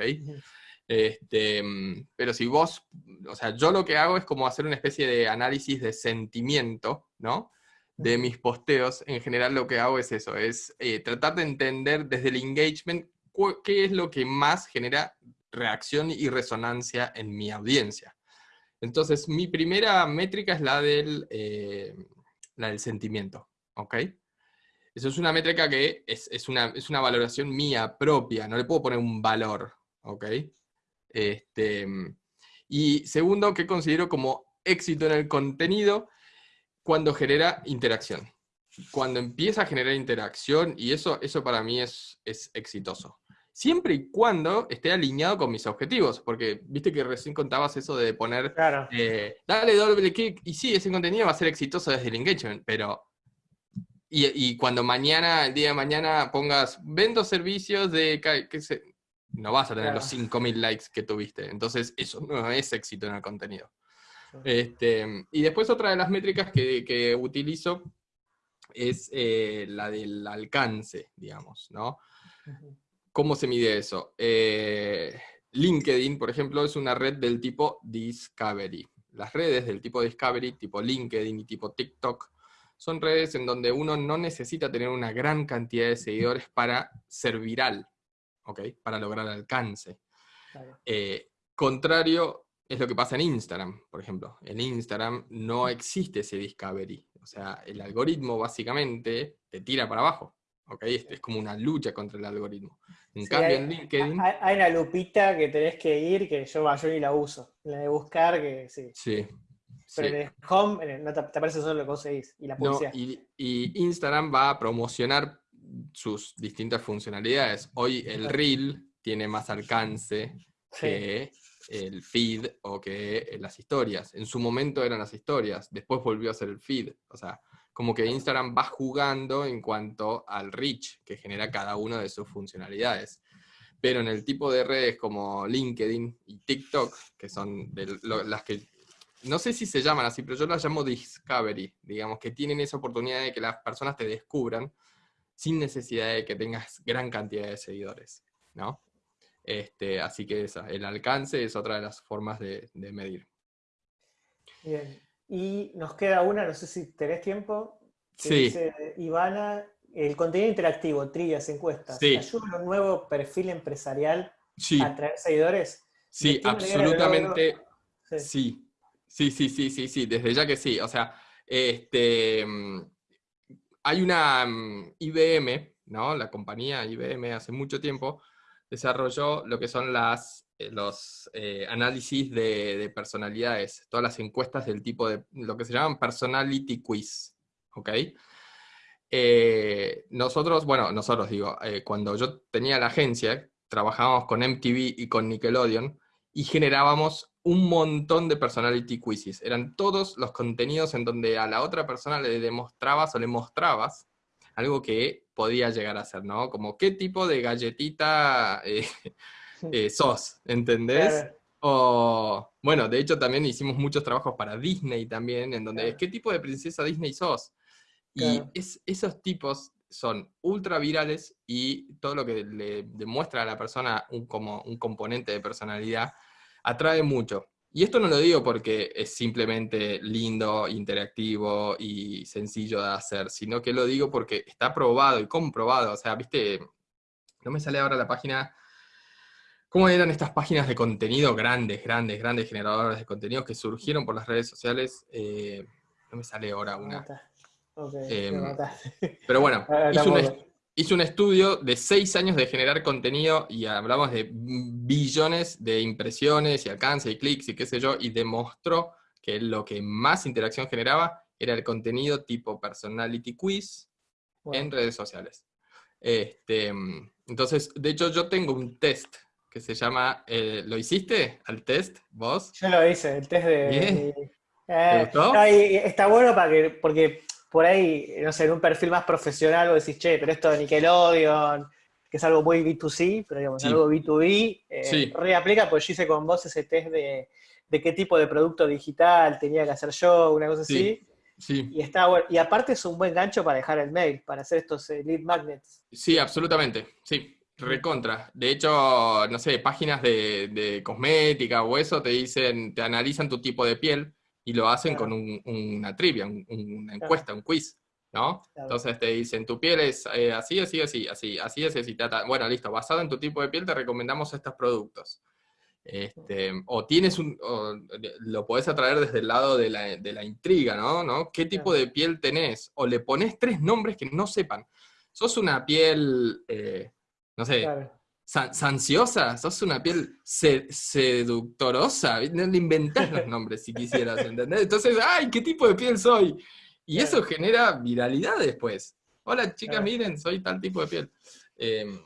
S2: Este, mm, pero si vos, o sea, yo lo que hago es como hacer una especie de análisis de sentimiento, ¿no? De mis posteos. En general lo que hago es eso, es eh, tratar de entender desde el engagement qué es lo que más genera reacción y resonancia en mi audiencia. Entonces, mi primera métrica es la del, eh, la del sentimiento, ¿ok? Eso es una métrica que es, una, es una valoración mía propia, no le puedo poner un valor, ¿ok? Este, y segundo, que considero como éxito en el contenido cuando genera interacción. Cuando empieza a generar interacción, y eso, eso para mí es, es exitoso. Siempre y cuando esté alineado con mis objetivos, porque viste que recién contabas eso de poner,
S1: claro.
S2: eh, dale doble clic, y sí, ese contenido va a ser exitoso desde el engagement, pero y, cuando mañana, el día de mañana, pongas, vendo servicios de, que se, no vas a tener los 5.000 likes que tuviste. Entonces, eso no es éxito en el contenido. Este, y después otra de las métricas que, utilizo es eh, la del alcance, digamos, ¿no? ¿Cómo se mide eso? Eh, LinkedIn, por ejemplo, es una red del tipo Discovery. Las redes del tipo Discovery, tipo LinkedIn y tipo TikTok, son redes en donde uno no necesita tener una gran cantidad de seguidores para ser viral. Para lograr alcance. Eh, contrario es lo que pasa en Instagram, por ejemplo. En Instagram no existe ese discovery. O sea, el algoritmo básicamente te tira para abajo. ¿ok? Es, como una lucha contra el algoritmo. En cambio, en LinkedIn...
S1: Hay, una lupita que tenés que ir que yo, yo ni la uso. La de buscar, que sí.
S2: Sí.
S1: Pero en el home no te, aparece solo lo que conseguís y la publicidad.
S2: y Instagram va a promocionar sus distintas funcionalidades. Hoy el reel tiene más alcance que el feed o que las historias. En su momento eran las historias, después volvió a ser el feed. O sea, como que Instagram va jugando en cuanto al reach que genera cada una de sus funcionalidades. Pero en el tipo de redes como LinkedIn y TikTok, que son las que, no sé si se llaman así, pero yo las llamo Discovery, digamos, que tienen esa oportunidad de que las personas te descubran sin necesidad de que tengas gran cantidad de seguidores, ¿no? Este, así que esa, el alcance es otra de las formas de, medir.
S1: Bien, y nos queda una, no sé si tenés tiempo,
S2: sí.
S1: dice Ivana, el contenido interactivo, trillas, encuestas,
S2: sí.
S1: ¿ayuda a un nuevo perfil empresarial
S2: sí.
S1: a atraer seguidores?
S2: Sí, absolutamente sí. Sí, sí, sí, sí, sí, desde ya que sí. O sea, este, hay una mm, IBM, ¿no? La compañía IBM hace mucho tiempo desarrolló lo que son las, eh, los eh, análisis de, personalidades, todas las encuestas del tipo de lo que se llaman personality quiz, ¿ok? Eh, nosotros, bueno, nosotros digo, cuando yo tenía la agencia, trabajábamos con MTV y con Nickelodeon y generábamos un montón de personality quizzes. Eran todos los contenidos en donde a la otra persona le demostrabas o le mostrabas algo que podía llegar a ser, ¿no? Como qué tipo de galletita eh, eh, sos, ¿entendés? O, bueno, de hecho también hicimos muchos trabajos para Disney también, en donde qué tipo de princesa Disney sos. Y esos tipos son ultra virales y todo lo que le demuestra a la persona un, como un componente de personalidad atrae mucho. Y esto no lo digo porque es simplemente lindo, interactivo y sencillo de hacer, sino que lo digo porque está probado y comprobado. O sea, viste, no me sale ahora la página. ¿Cómo eran estas páginas de contenido grandes, grandes, grandes generadores de contenido que surgieron por las redes sociales? Eh, no me sale ahora una. Em, pero bueno, hizo un, hizo un estudio de seis años de generar contenido y hablamos de billones de impresiones y alcance y clics y qué sé yo, y demostró que lo que más interacción generaba era el contenido tipo personality quiz en redes sociales. Este, entonces, de hecho, yo tengo un test que se llama, eh, ¿lo hiciste al test vos?
S1: Yo lo hice, el test de...
S2: ¿Te gustó?
S1: está bueno para que, porque por ahí, no sé, en un perfil más profesional vos decís, che, pero esto de Nickelodeon, que es algo muy B2C, pero digamos, algo B2B, eh, reaplica, pues yo hice con vos ese test de, qué tipo de producto digital tenía que hacer yo, una cosa así.
S2: Sí.
S1: Y, está bueno. y aparte es un buen gancho para dejar el mail, para hacer estos eh, lead magnets.
S2: Sí, absolutamente, sí, recontra. De hecho, no sé, páginas de, de cosmética o eso te dicen, te analizan tu tipo de piel y lo hacen con una trivia, una encuesta, un quiz, ¿no? Entonces te dicen, tu piel es eh, así, así, así, así, así, así, así, Bueno, listo, basado en tu tipo de piel te recomendamos estos productos. Este, o tienes un, o lo podés atraer desde el lado de la, intriga, ¿no? ¿no? ¿Qué tipo de piel tenés? O le pones tres nombres que no sepan. ¿Sos una piel, eh, no sé, sanciosa? ¿Sos una piel seductorosa? No le inventás los nombres si quisieras, ¿entendés? Entonces, ¡ay, qué tipo de piel soy! Y eso genera viralidad después. Hola chicas, miren, soy tal tipo de piel. Em,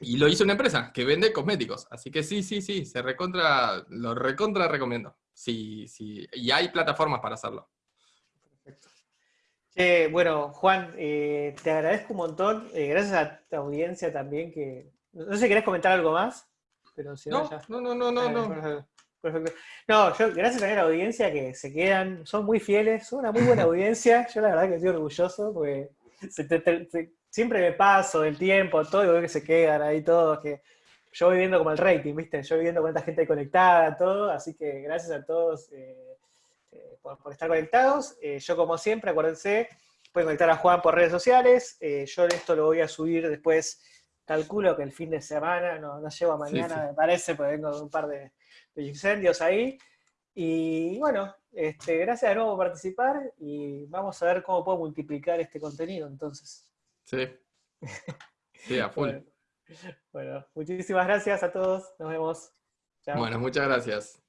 S2: y lo hizo una empresa que vende cosméticos. Así que sí, sí, sí, se recontra, lo recontra recomiendo. Sí, sí. Y hay plataformas para hacerlo.
S1: Perfecto. bueno, Juan, eh, te agradezco un montón. Eh, gracias a tu audiencia también que. No sé si querés comentar algo más, pero si
S2: no, no, no, no, no,
S1: no. Perfecto. No, yo, gracias también a la audiencia que se quedan, son muy fieles, son una muy buena audiencia. Yo la verdad que estoy orgulloso porque se te, siempre me paso del tiempo, todo, y veo que se quedan ahí todos, que yo voy viendo como el rating, ¿viste? Yo voy viendo cuánta gente conectada, todo, así que gracias a todos eh, eh, por, estar conectados. Eh, yo, como siempre, acuérdense, pueden conectar a Juan por redes sociales. yo esto lo voy a subir después, calculo que el fin de semana, no, no llego a mañana, me parece, porque vengo de un par de, incendios ahí. Y bueno, este, gracias de nuevo por participar y vamos a ver cómo puedo multiplicar este contenido entonces.
S2: Sí. Sí, a full.
S1: Bueno, muchísimas gracias a todos. Nos vemos.
S2: Bueno, muchas gracias.